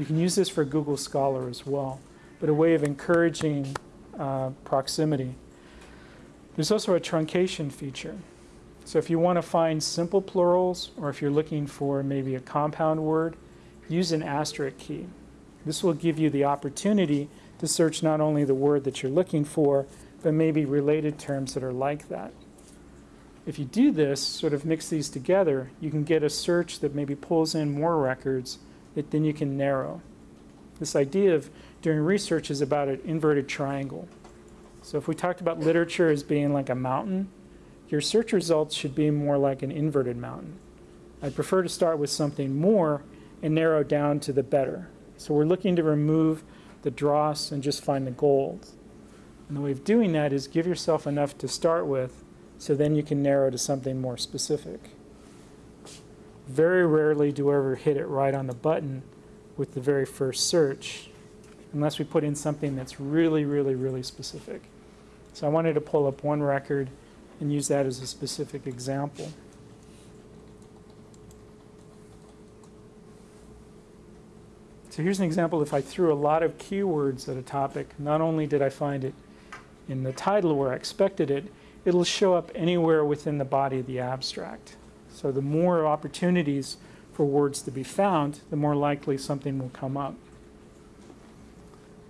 You can use this for Google Scholar as well, but a way of encouraging uh, proximity. There's also a truncation feature. So if you want to find simple plurals, or if you're looking for maybe a compound word, use an asterisk key. This will give you the opportunity to search not only the word that you're looking for, but maybe related terms that are like that. If you do this, sort of mix these together, you can get a search that maybe pulls in more records then you can narrow. This idea of doing research is about an inverted triangle. So if we talked about literature as being like a mountain, your search results should be more like an inverted mountain. I'd prefer to start with something more and narrow down to the better. So we're looking to remove the dross and just find the gold. And the way of doing that is give yourself enough to start with so then you can narrow to something more specific. Very rarely do I ever hit it right on the button with the very first search, unless we put in something that's really, really, really specific. So I wanted to pull up one record and use that as a specific example. So here's an example. If I threw a lot of keywords at a topic, not only did I find it in the title where I expected it, it'll show up anywhere within the body of the abstract. So the more opportunities for words to be found, the more likely something will come up.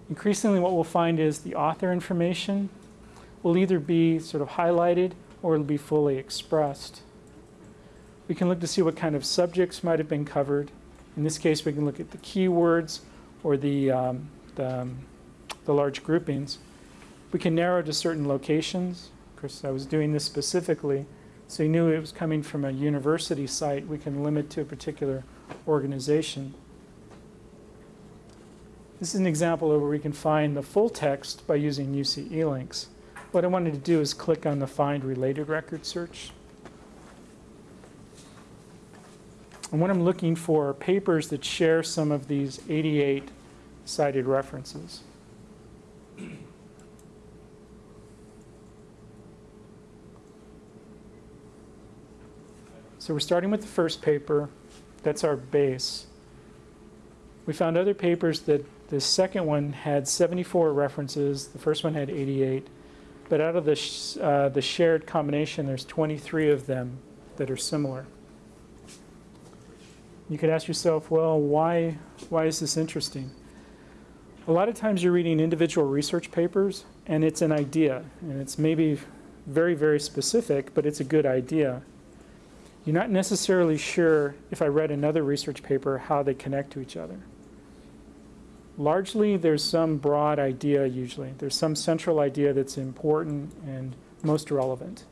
Increasingly what we'll find is the author information will either be sort of highlighted or it'll be fully expressed. We can look to see what kind of subjects might have been covered. In this case, we can look at the keywords or the, um, the, um, the large groupings. We can narrow to certain locations. Of course, I was doing this specifically so you knew it was coming from a university site. We can limit to a particular organization. This is an example of where we can find the full text by using UC eLinks. What I wanted to do is click on the Find Related Record search. And what I'm looking for are papers that share some of these 88 cited references. So we're starting with the first paper. That's our base. We found other papers that the second one had 74 references. The first one had 88. But out of the, sh uh, the shared combination, there's 23 of them that are similar. You could ask yourself, well, why, why is this interesting? A lot of times you're reading individual research papers and it's an idea and it's maybe very, very specific, but it's a good idea. You're not necessarily sure if I read another research paper how they connect to each other. Largely, there's some broad idea usually. There's some central idea that's important and most relevant.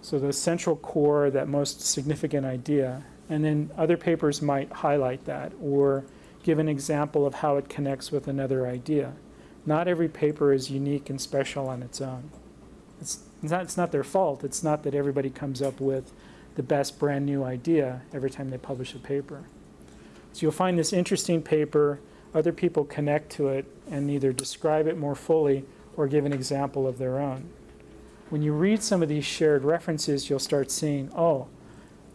So the central core, that most significant idea. And then other papers might highlight that or give an example of how it connects with another idea. Not every paper is unique and special on its own. It's not, it's not their fault. It's not that everybody comes up with the best brand new idea every time they publish a paper. So you'll find this interesting paper, other people connect to it and either describe it more fully or give an example of their own. When you read some of these shared references, you'll start seeing, oh,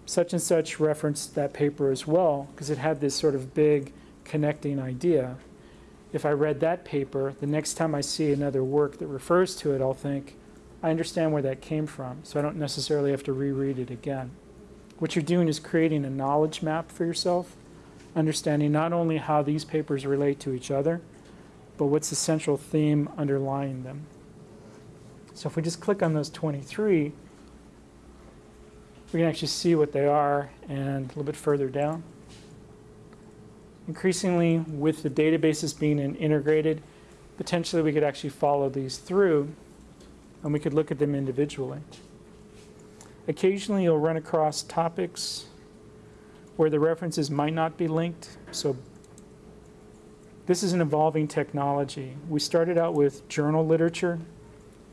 such and such referenced that paper as well, because it had this sort of big connecting idea. If I read that paper, the next time I see another work that refers to it, I'll think, I understand where that came from, so I don't necessarily have to reread it again. What you're doing is creating a knowledge map for yourself, understanding not only how these papers relate to each other, but what's the central theme underlying them. So if we just click on those 23, we can actually see what they are and a little bit further down. Increasingly, with the databases being integrated, potentially we could actually follow these through and we could look at them individually. Occasionally you'll run across topics where the references might not be linked. So this is an evolving technology. We started out with journal literature,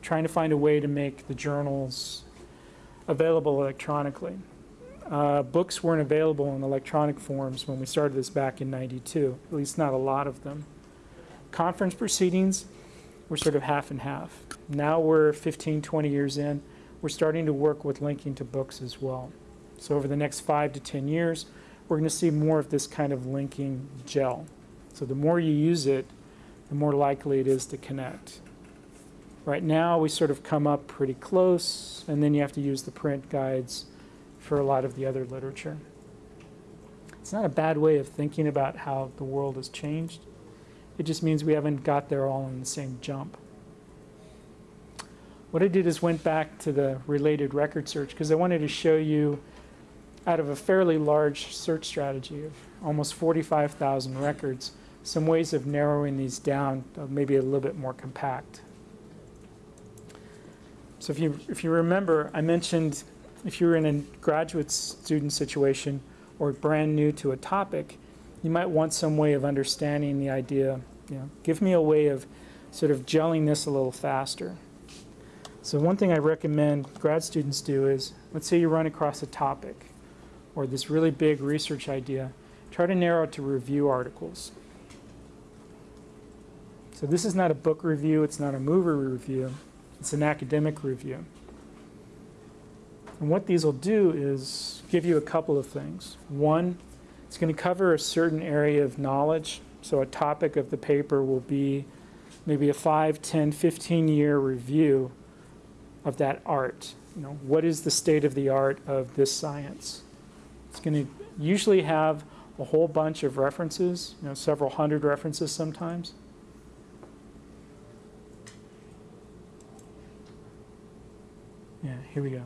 trying to find a way to make the journals available electronically. Uh, books weren't available in electronic forms when we started this back in 92, at least not a lot of them. Conference proceedings were sort of half and half. Now we're 15, 20 years in, we're starting to work with linking to books as well. So over the next five to 10 years, we're going to see more of this kind of linking gel. So the more you use it, the more likely it is to connect. Right now, we sort of come up pretty close, and then you have to use the print guides for a lot of the other literature. It's not a bad way of thinking about how the world has changed. It just means we haven't got there all in the same jump. What I did is went back to the related record search because I wanted to show you out of a fairly large search strategy of almost 45,000 records, some ways of narrowing these down, uh, maybe a little bit more compact. So if you, if you remember, I mentioned if you're in a graduate student situation or brand new to a topic, you might want some way of understanding the idea. You know, give me a way of sort of gelling this a little faster. So one thing I recommend grad students do is, let's say you run across a topic or this really big research idea, try to narrow it to review articles. So this is not a book review, it's not a movie review, it's an academic review. And what these will do is give you a couple of things. One, it's going to cover a certain area of knowledge. So a topic of the paper will be maybe a 5, 10, 15 year review of that art. You know, what is the state of the art of this science? It's going to usually have a whole bunch of references, you know, several hundred references sometimes. Yeah, here we go.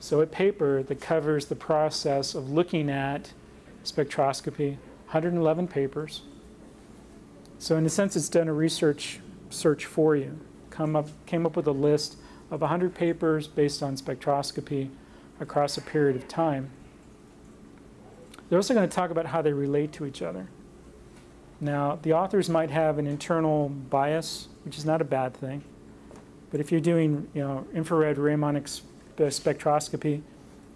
So a paper that covers the process of looking at spectroscopy, 111 papers. So in a sense, it's done a research search for you. Come up, came up with a list of 100 papers based on spectroscopy across a period of time. They're also going to talk about how they relate to each other. Now, the authors might have an internal bias, which is not a bad thing. But if you're doing, you know, infrared Raman spectroscopy,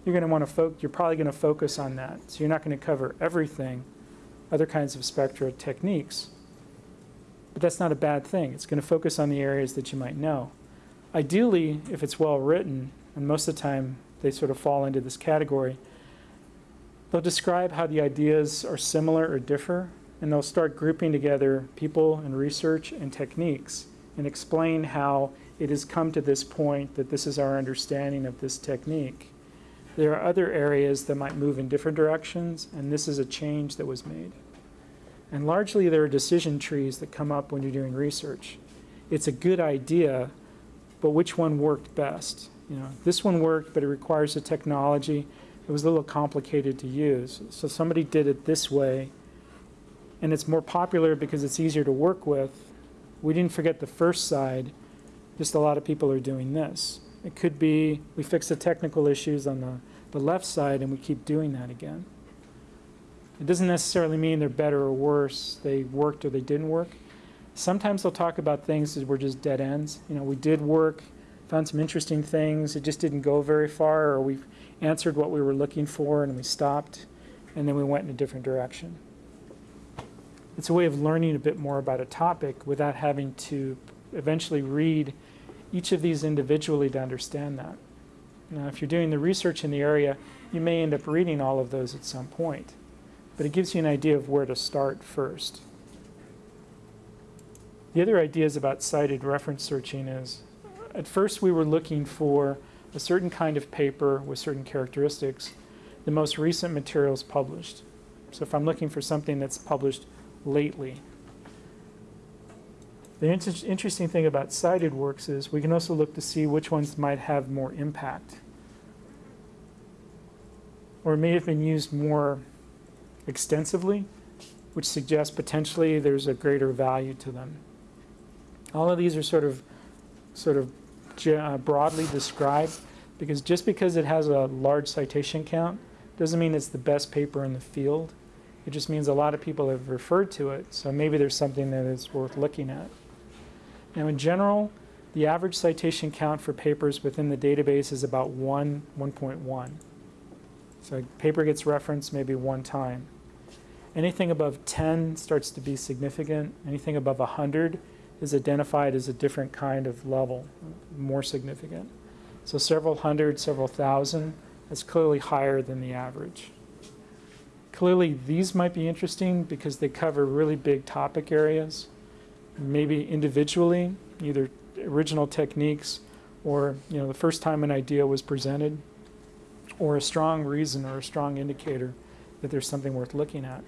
you're going to want to focus. You're probably going to focus on that. So you're not going to cover everything, other kinds of spectra techniques. But that's not a bad thing. It's going to focus on the areas that you might know. Ideally, if it's well written, and most of the time they sort of fall into this category, they'll describe how the ideas are similar or differ, and they'll start grouping together people and research and techniques and explain how it has come to this point that this is our understanding of this technique. There are other areas that might move in different directions, and this is a change that was made. And largely, there are decision trees that come up when you're doing research. It's a good idea, but which one worked best? You know, this one worked, but it requires a technology. It was a little complicated to use. So somebody did it this way, and it's more popular because it's easier to work with. We didn't forget the first side, just a lot of people are doing this. It could be we fix the technical issues on the, the left side and we keep doing that again. It doesn't necessarily mean they're better or worse, they worked or they didn't work. Sometimes they'll talk about things that were just dead ends. You know, we did work, found some interesting things, it just didn't go very far, or we answered what we were looking for and we stopped, and then we went in a different direction. It's a way of learning a bit more about a topic without having to eventually read each of these individually to understand that. Now, if you're doing the research in the area, you may end up reading all of those at some point, but it gives you an idea of where to start first. The other ideas about cited reference searching is, at first we were looking for a certain kind of paper with certain characteristics, the most recent materials published. So if I'm looking for something that's published lately. The inter interesting thing about cited works is we can also look to see which ones might have more impact or may have been used more extensively, which suggests potentially there's a greater value to them. All of these are sort of, sort of uh, broadly described because just because it has a large citation count doesn't mean it's the best paper in the field. It just means a lot of people have referred to it, so maybe there's something that is worth looking at. Now in general, the average citation count for papers within the database is about 1, 1.1. So a paper gets referenced maybe one time. Anything above 10 starts to be significant. Anything above 100 is identified as a different kind of level, more significant. So several hundred, several thousand, that's clearly higher than the average. Clearly these might be interesting because they cover really big topic areas, maybe individually, either original techniques or you know the first time an idea was presented, or a strong reason or a strong indicator that there's something worth looking at.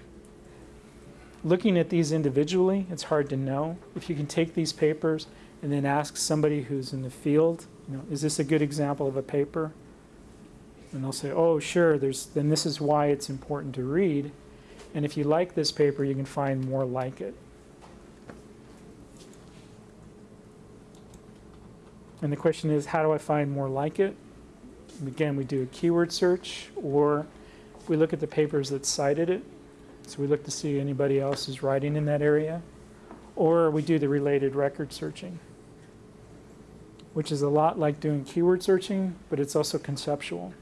Looking at these individually, it's hard to know. If you can take these papers and then ask somebody who's in the field, you know, is this a good example of a paper? And they'll say, oh, sure, there's, then this is why it's important to read. And if you like this paper, you can find more like it. And the question is, how do I find more like it? Again, we do a keyword search, or we look at the papers that cited it so we look to see anybody else is writing in that area. Or we do the related record searching, which is a lot like doing keyword searching, but it's also conceptual.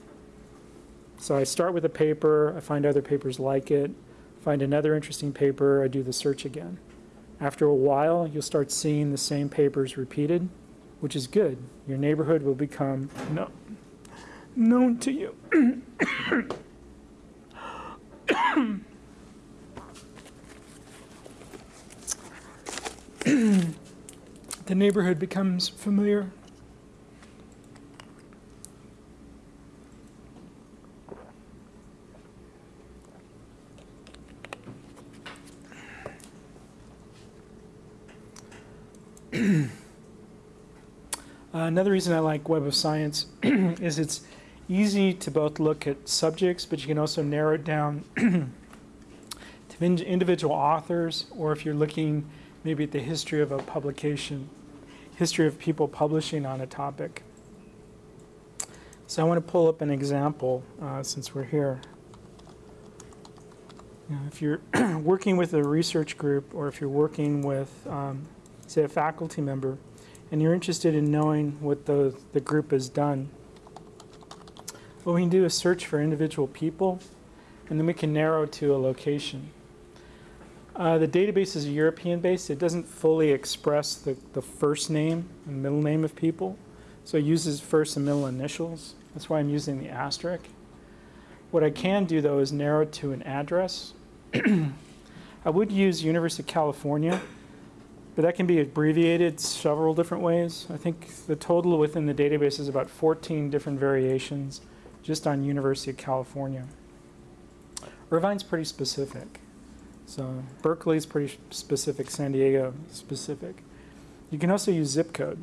So I start with a paper, I find other papers like it, find another interesting paper, I do the search again. After a while, you'll start seeing the same papers repeated, which is good. Your neighborhood will become no, known to you. the neighborhood becomes familiar. uh, another reason I like Web of Science is it's easy to both look at subjects, but you can also narrow it down to individual authors, or if you're looking maybe at the history of a publication, history of people publishing on a topic. So I want to pull up an example uh, since we're here. Know, if you're working with a research group or if you're working with, um, say, a faculty member, and you're interested in knowing what the, the group has done, what we can do is search for individual people, and then we can narrow to a location. Uh, the database is European-based. It doesn't fully express the, the first name and middle name of people. So it uses first and middle initials. That's why I'm using the asterisk. What I can do, though, is narrow to an address. I would use University of California, but that can be abbreviated several different ways. I think the total within the database is about 14 different variations just on University of California. Irvine's pretty specific. So Berkeley's pretty specific, San Diego specific. You can also use zip code.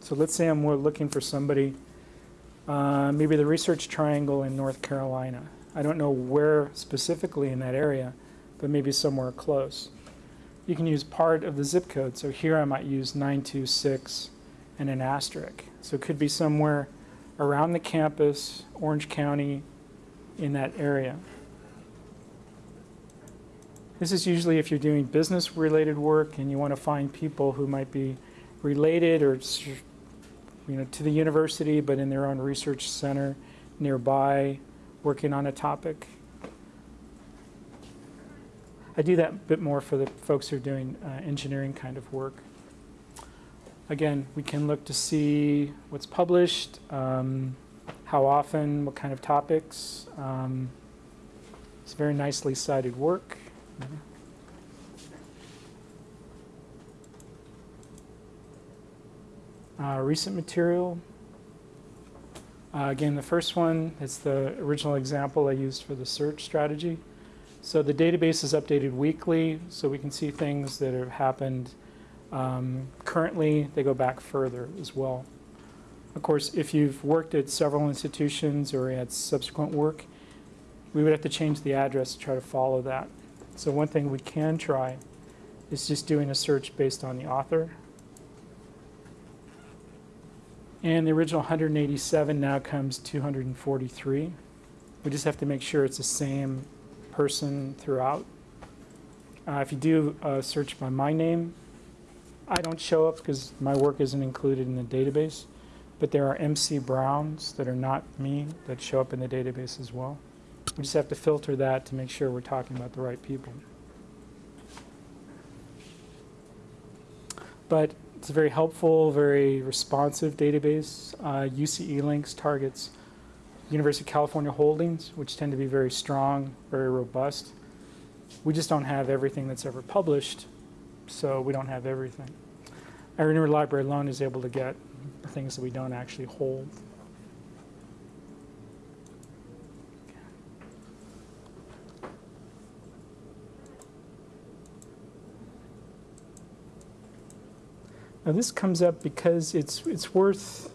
So let's say I'm more looking for somebody, uh, maybe the Research Triangle in North Carolina. I don't know where specifically in that area, but maybe somewhere close. You can use part of the zip code. So here I might use 926 and an asterisk. So it could be somewhere around the campus, Orange County, in that area. This is usually if you're doing business related work and you want to find people who might be related or you know to the university but in their own research center nearby working on a topic. I do that a bit more for the folks who are doing uh, engineering kind of work. Again, we can look to see what's published, um, how often, what kind of topics. Um, it's very nicely cited work. Uh, recent material. Uh, again, the first one is the original example I used for the search strategy. So the database is updated weekly, so we can see things that have happened um, currently, they go back further as well. Of course, if you've worked at several institutions or had subsequent work, we would have to change the address to try to follow that. So one thing we can try is just doing a search based on the author. And the original 187 now comes 243. We just have to make sure it's the same person throughout. Uh, if you do a search by my name, I don't show up because my work isn't included in the database, but there are MC Browns that are not me that show up in the database as well. We just have to filter that to make sure we're talking about the right people. But it's a very helpful, very responsive database. Uh, UC-eLinks targets University of California holdings, which tend to be very strong, very robust. We just don't have everything that's ever published, so we don't have everything. Our interlibrary alone is able to get things that we don't actually hold. Now this comes up because it's it's worth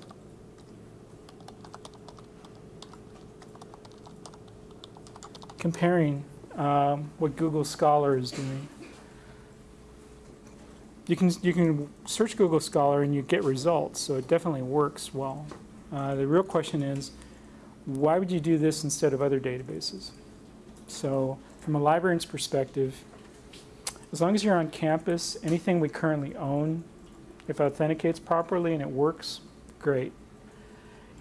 comparing um, what Google Scholar is doing you can you can search Google Scholar and you get results, so it definitely works well. Uh, the real question is, why would you do this instead of other databases? So from a librarian's perspective, as long as you're on campus, anything we currently own, if it authenticates properly and it works, great.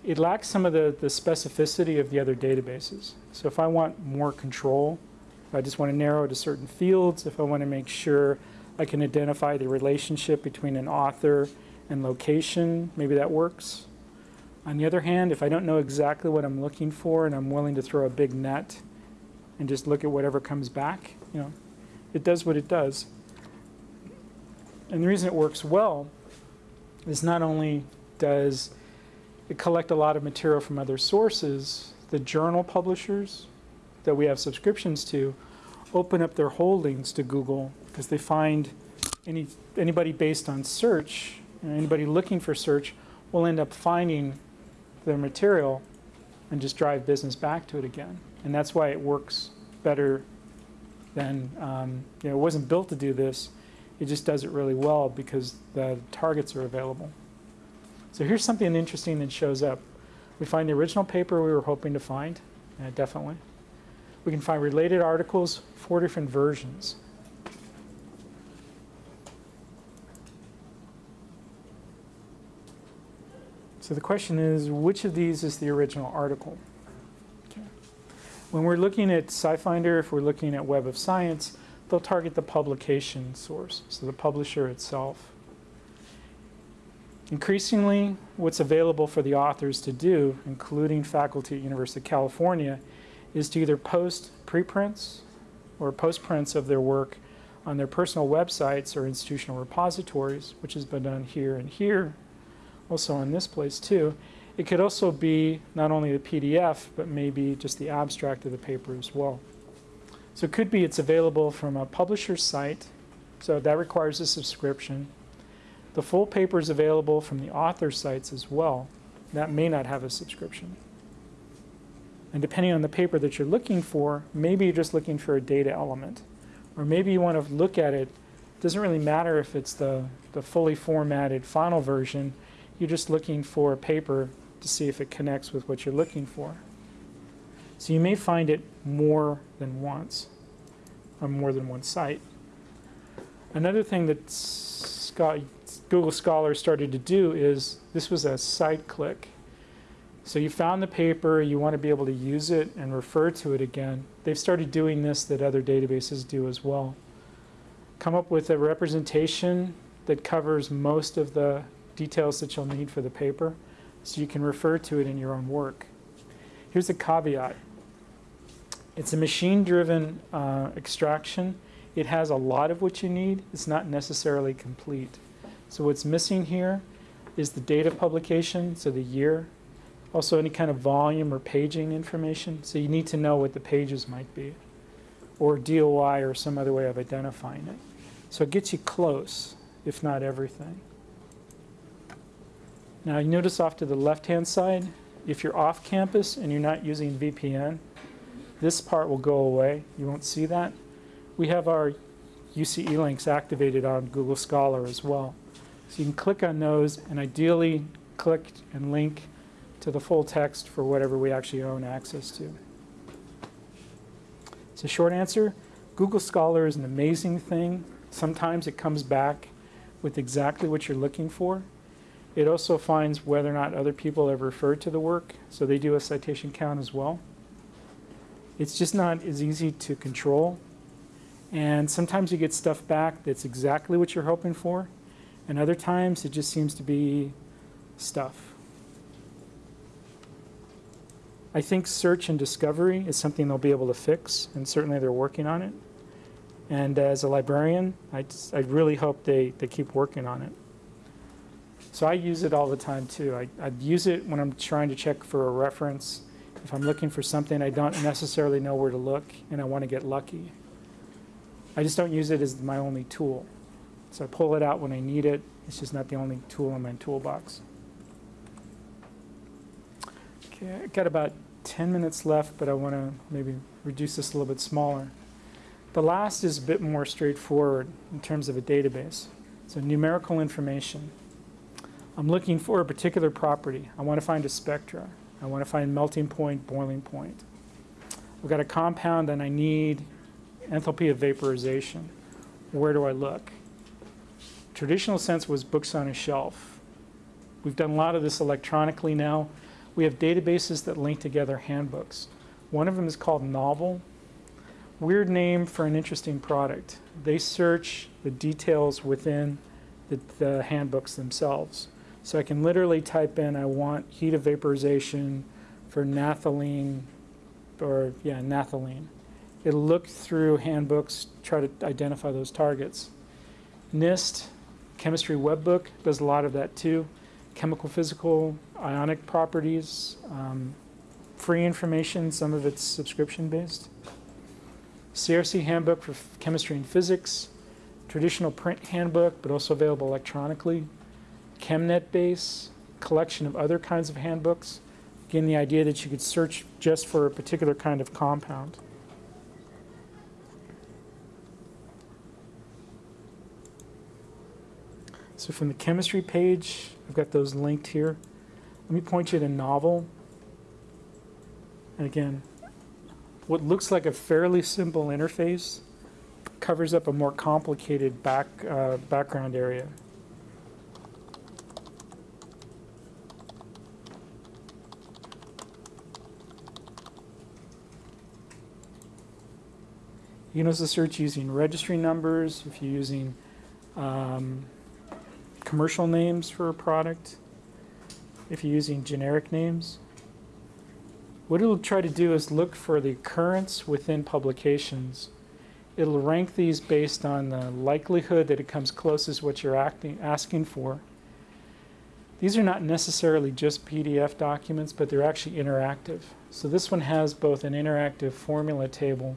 It lacks some of the, the specificity of the other databases. So if I want more control, if I just want to narrow to certain fields, if I want to make sure I can identify the relationship between an author and location. Maybe that works. On the other hand, if I don't know exactly what I'm looking for and I'm willing to throw a big net and just look at whatever comes back, you know, it does what it does. And the reason it works well is not only does collect a lot of material from other sources, the journal publishers that we have subscriptions to open up their holdings to Google because they find any, anybody based on search, anybody looking for search, will end up finding their material and just drive business back to it again. And that's why it works better than, um, you know, it wasn't built to do this. It just does it really well because the targets are available. So here's something interesting that shows up. We find the original paper we were hoping to find, uh, definitely. We can find related articles, four different versions. So the question is, which of these is the original article? Okay. When we're looking at SciFinder, if we're looking at Web of Science, they'll target the publication source, so the publisher itself. Increasingly, what's available for the authors to do, including faculty at University of California, is to either post preprints or postprints of their work on their personal websites or institutional repositories, which has been done here and here also in this place too, It could also be not only the PDF, but maybe just the abstract of the paper as well. So it could be it's available from a publisher's site, so that requires a subscription. The full paper is available from the author sites as well. That may not have a subscription. And depending on the paper that you're looking for, maybe you're just looking for a data element. Or maybe you want to look at it, it doesn't really matter if it's the, the fully formatted final version, you're just looking for a paper to see if it connects with what you're looking for. So you may find it more than once on more than one site. Another thing that Scott, Google Scholar started to do is this was a site click. So you found the paper, you want to be able to use it and refer to it again. They've started doing this that other databases do as well. Come up with a representation that covers most of the details that you'll need for the paper so you can refer to it in your own work. Here's a caveat. It's a machine-driven uh, extraction. It has a lot of what you need. It's not necessarily complete. So what's missing here is the date of publication, so the year. Also any kind of volume or paging information. So you need to know what the pages might be. Or DOI or some other way of identifying it. So it gets you close, if not everything. Now you notice off to the left-hand side, if you're off campus and you're not using VPN, this part will go away. You won't see that. We have our UC-eLinks activated on Google Scholar as well. So you can click on those and ideally click and link to the full text for whatever we actually own access to. So short answer, Google Scholar is an amazing thing. Sometimes it comes back with exactly what you're looking for. It also finds whether or not other people have referred to the work, so they do a citation count as well. It's just not as easy to control. And sometimes you get stuff back that's exactly what you're hoping for, and other times it just seems to be stuff. I think search and discovery is something they'll be able to fix, and certainly they're working on it. And as a librarian, I, just, I really hope they, they keep working on it. So I use it all the time too. I, I use it when I'm trying to check for a reference. If I'm looking for something I don't necessarily know where to look and I want to get lucky. I just don't use it as my only tool. So I pull it out when I need it. It's just not the only tool in my toolbox. Okay, I've got about 10 minutes left, but I want to maybe reduce this a little bit smaller. The last is a bit more straightforward in terms of a database. So numerical information. I'm looking for a particular property. I want to find a spectra. I want to find melting point, boiling point. I've got a compound and I need enthalpy of vaporization. Where do I look? Traditional sense was books on a shelf. We've done a lot of this electronically now. We have databases that link together handbooks. One of them is called Knovel. Weird name for an interesting product. They search the details within the, the handbooks themselves. So I can literally type in, I want heat of vaporization for naphthalene, or yeah, naphthalene. It'll look through handbooks, try to identify those targets. NIST, Chemistry Webbook, does a lot of that too. Chemical, physical, ionic properties, um, free information, some of it's subscription based. CRC Handbook for Chemistry and Physics, traditional print handbook, but also available electronically. CHEMnetBASE, collection of other kinds of handbooks. Again, the idea that you could search just for a particular kind of compound. So from the chemistry page, I've got those linked here. Let me point you to Knovel. And again, what looks like a fairly simple interface covers up a more complicated back, uh, background area. You can also search using registry numbers if you're using um, commercial names for a product, if you're using generic names. What it'll try to do is look for the occurrence within publications. It'll rank these based on the likelihood that it comes closest what you're acting, asking for. These are not necessarily just PDF documents, but they're actually interactive. So this one has both an interactive formula table,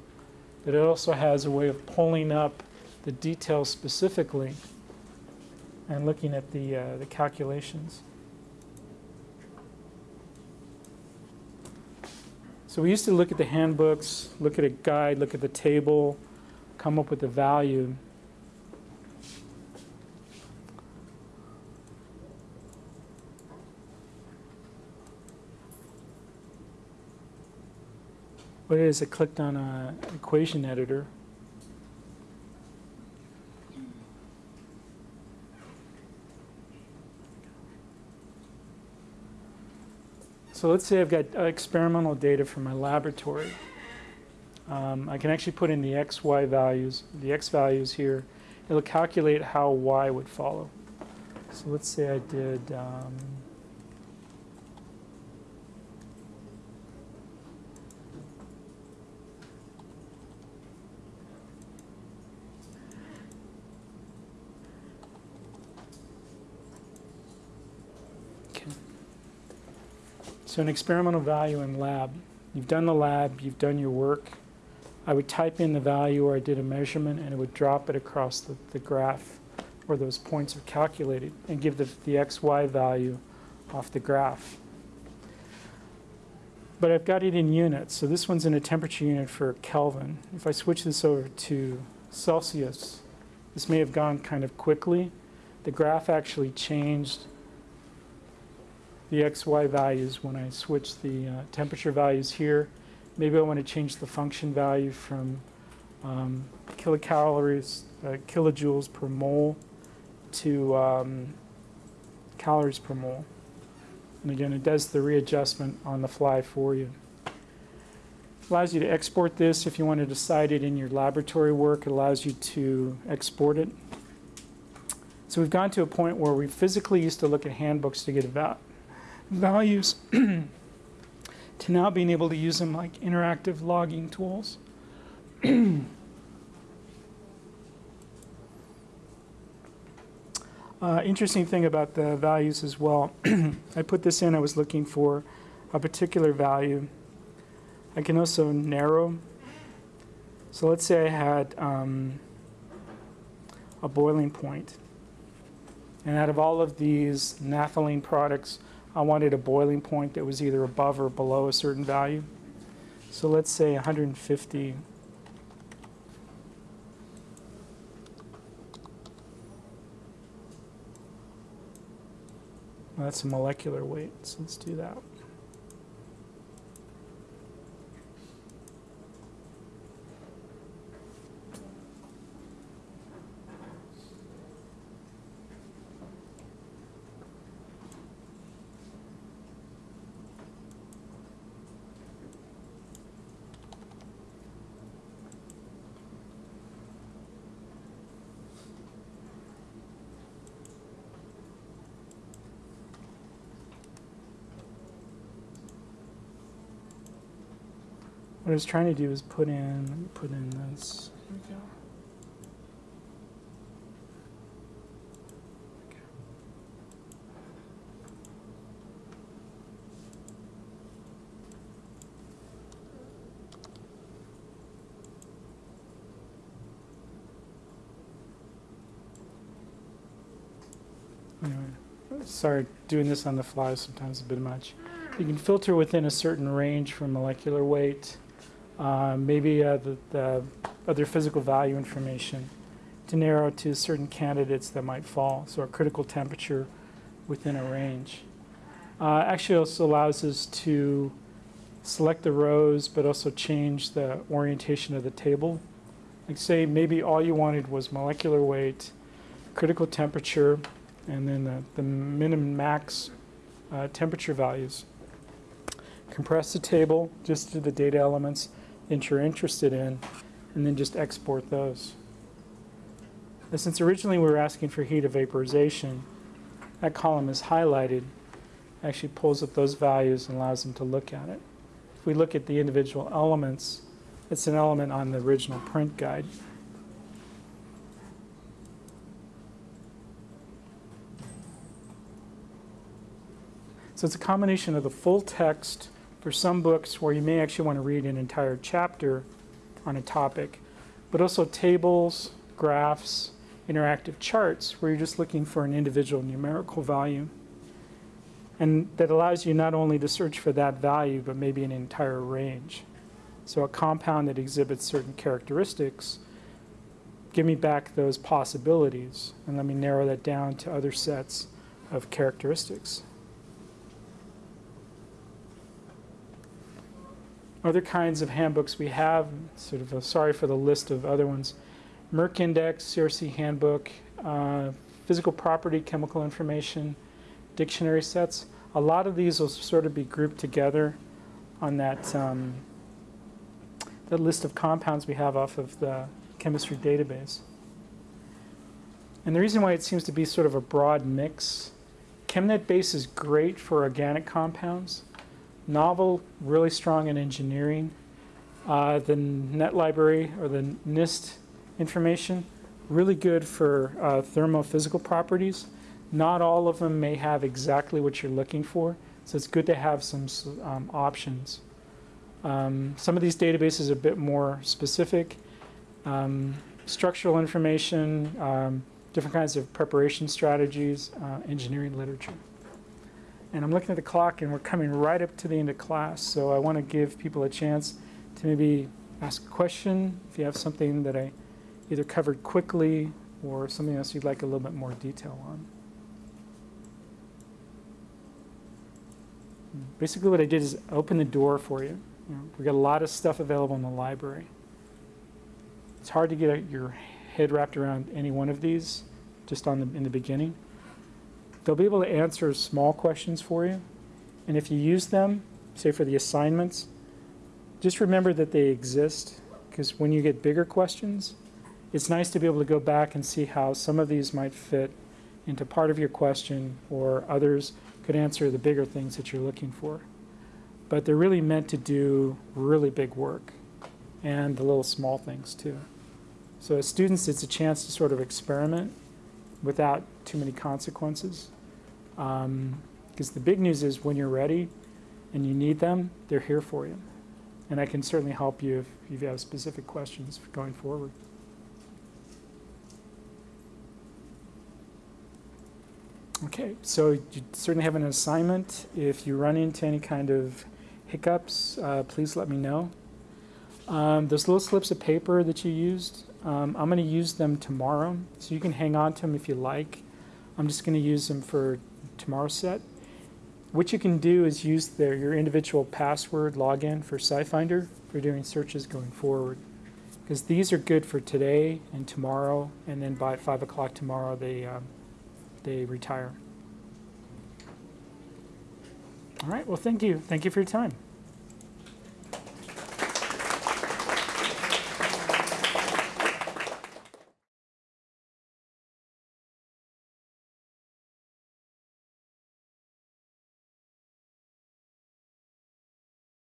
but it also has a way of pulling up the details specifically and looking at the, uh, the calculations. So we used to look at the handbooks, look at a guide, look at the table, come up with a value. What it is, I clicked on an equation editor. So let's say I've got uh, experimental data from my laboratory. Um, I can actually put in the x, y values, the x values here. It'll calculate how y would follow. So let's say I did um, So an experimental value in lab. You've done the lab, you've done your work. I would type in the value where I did a measurement and it would drop it across the, the graph where those points are calculated and give the, the XY value off the graph. But I've got it in units. So this one's in a temperature unit for Kelvin. If I switch this over to Celsius, this may have gone kind of quickly. The graph actually changed the XY values when I switch the uh, temperature values here. Maybe I want to change the function value from um, kilocalories, uh, kilojoules per mole to um, calories per mole. And again, it does the readjustment on the fly for you. Allows you to export this if you want to decide it in your laboratory work. It allows you to export it. So we've gone to a point where we physically used to look at handbooks to get about values to now being able to use them like interactive logging tools. uh, interesting thing about the values as well, I put this in, I was looking for a particular value. I can also narrow. So let's say I had um, a boiling point. And out of all of these naphthalene products, I wanted a boiling point that was either above or below a certain value. So let's say 150 that's a molecular weight, so let's do that. What I was trying to do is put in, put in this. Sorry, doing this on the fly is sometimes a bit much. You can filter within a certain range for molecular weight uh, maybe uh, the, the, other physical value information to narrow to certain candidates that might fall, so a critical temperature within a range. Uh, actually also allows us to select the rows but also change the orientation of the table. Like say maybe all you wanted was molecular weight, critical temperature, and then the, the minimum max uh, temperature values. Compress the table just to the data elements that you're interested in, and then just export those. Since originally we were asking for heat of vaporization, that column is highlighted, actually pulls up those values and allows them to look at it. If we look at the individual elements, it's an element on the original print guide. So it's a combination of the full text for some books where you may actually want to read an entire chapter on a topic, but also tables, graphs, interactive charts where you're just looking for an individual numerical value. And that allows you not only to search for that value, but maybe an entire range. So a compound that exhibits certain characteristics, give me back those possibilities and let me narrow that down to other sets of characteristics. Other kinds of handbooks we have, sort of a, sorry for the list of other ones, Merck Index, CRC Handbook, uh, Physical Property, Chemical Information, Dictionary sets. A lot of these will sort of be grouped together on that, um, that list of compounds we have off of the chemistry database. And the reason why it seems to be sort of a broad mix, CHEMnetBASE is great for organic compounds. Knovel, really strong in engineering. Uh, the net library or the NIST information, really good for uh, thermophysical properties. Not all of them may have exactly what you're looking for, so it's good to have some um, options. Um, some of these databases are a bit more specific. Um, structural information, um, different kinds of preparation strategies, uh, engineering literature. And I'm looking at the clock and we're coming right up to the end of class, so I want to give people a chance to maybe ask a question if you have something that I either covered quickly or something else you'd like a little bit more detail on. Basically what I did is open the door for you. you know, we've got a lot of stuff available in the library. It's hard to get your head wrapped around any one of these just on the, in the beginning. They'll be able to answer small questions for you. And if you use them, say for the assignments, just remember that they exist because when you get bigger questions, it's nice to be able to go back and see how some of these might fit into part of your question or others could answer the bigger things that you're looking for. But they're really meant to do really big work and the little small things too. So as students, it's a chance to sort of experiment without too many consequences. Because um, the big news is when you're ready and you need them, they're here for you. And I can certainly help you if you have specific questions going forward. Okay, so you certainly have an assignment. If you run into any kind of hiccups, uh, please let me know. Um, those little slips of paper that you used, um, I'm going to use them tomorrow, so you can hang on to them if you like. I'm just going to use them for tomorrow's set. What you can do is use their, your individual password login for SciFinder for doing searches going forward. Because these are good for today and tomorrow, and then by 5 o'clock tomorrow they um, they retire. All right, well, thank you. Thank you for your time.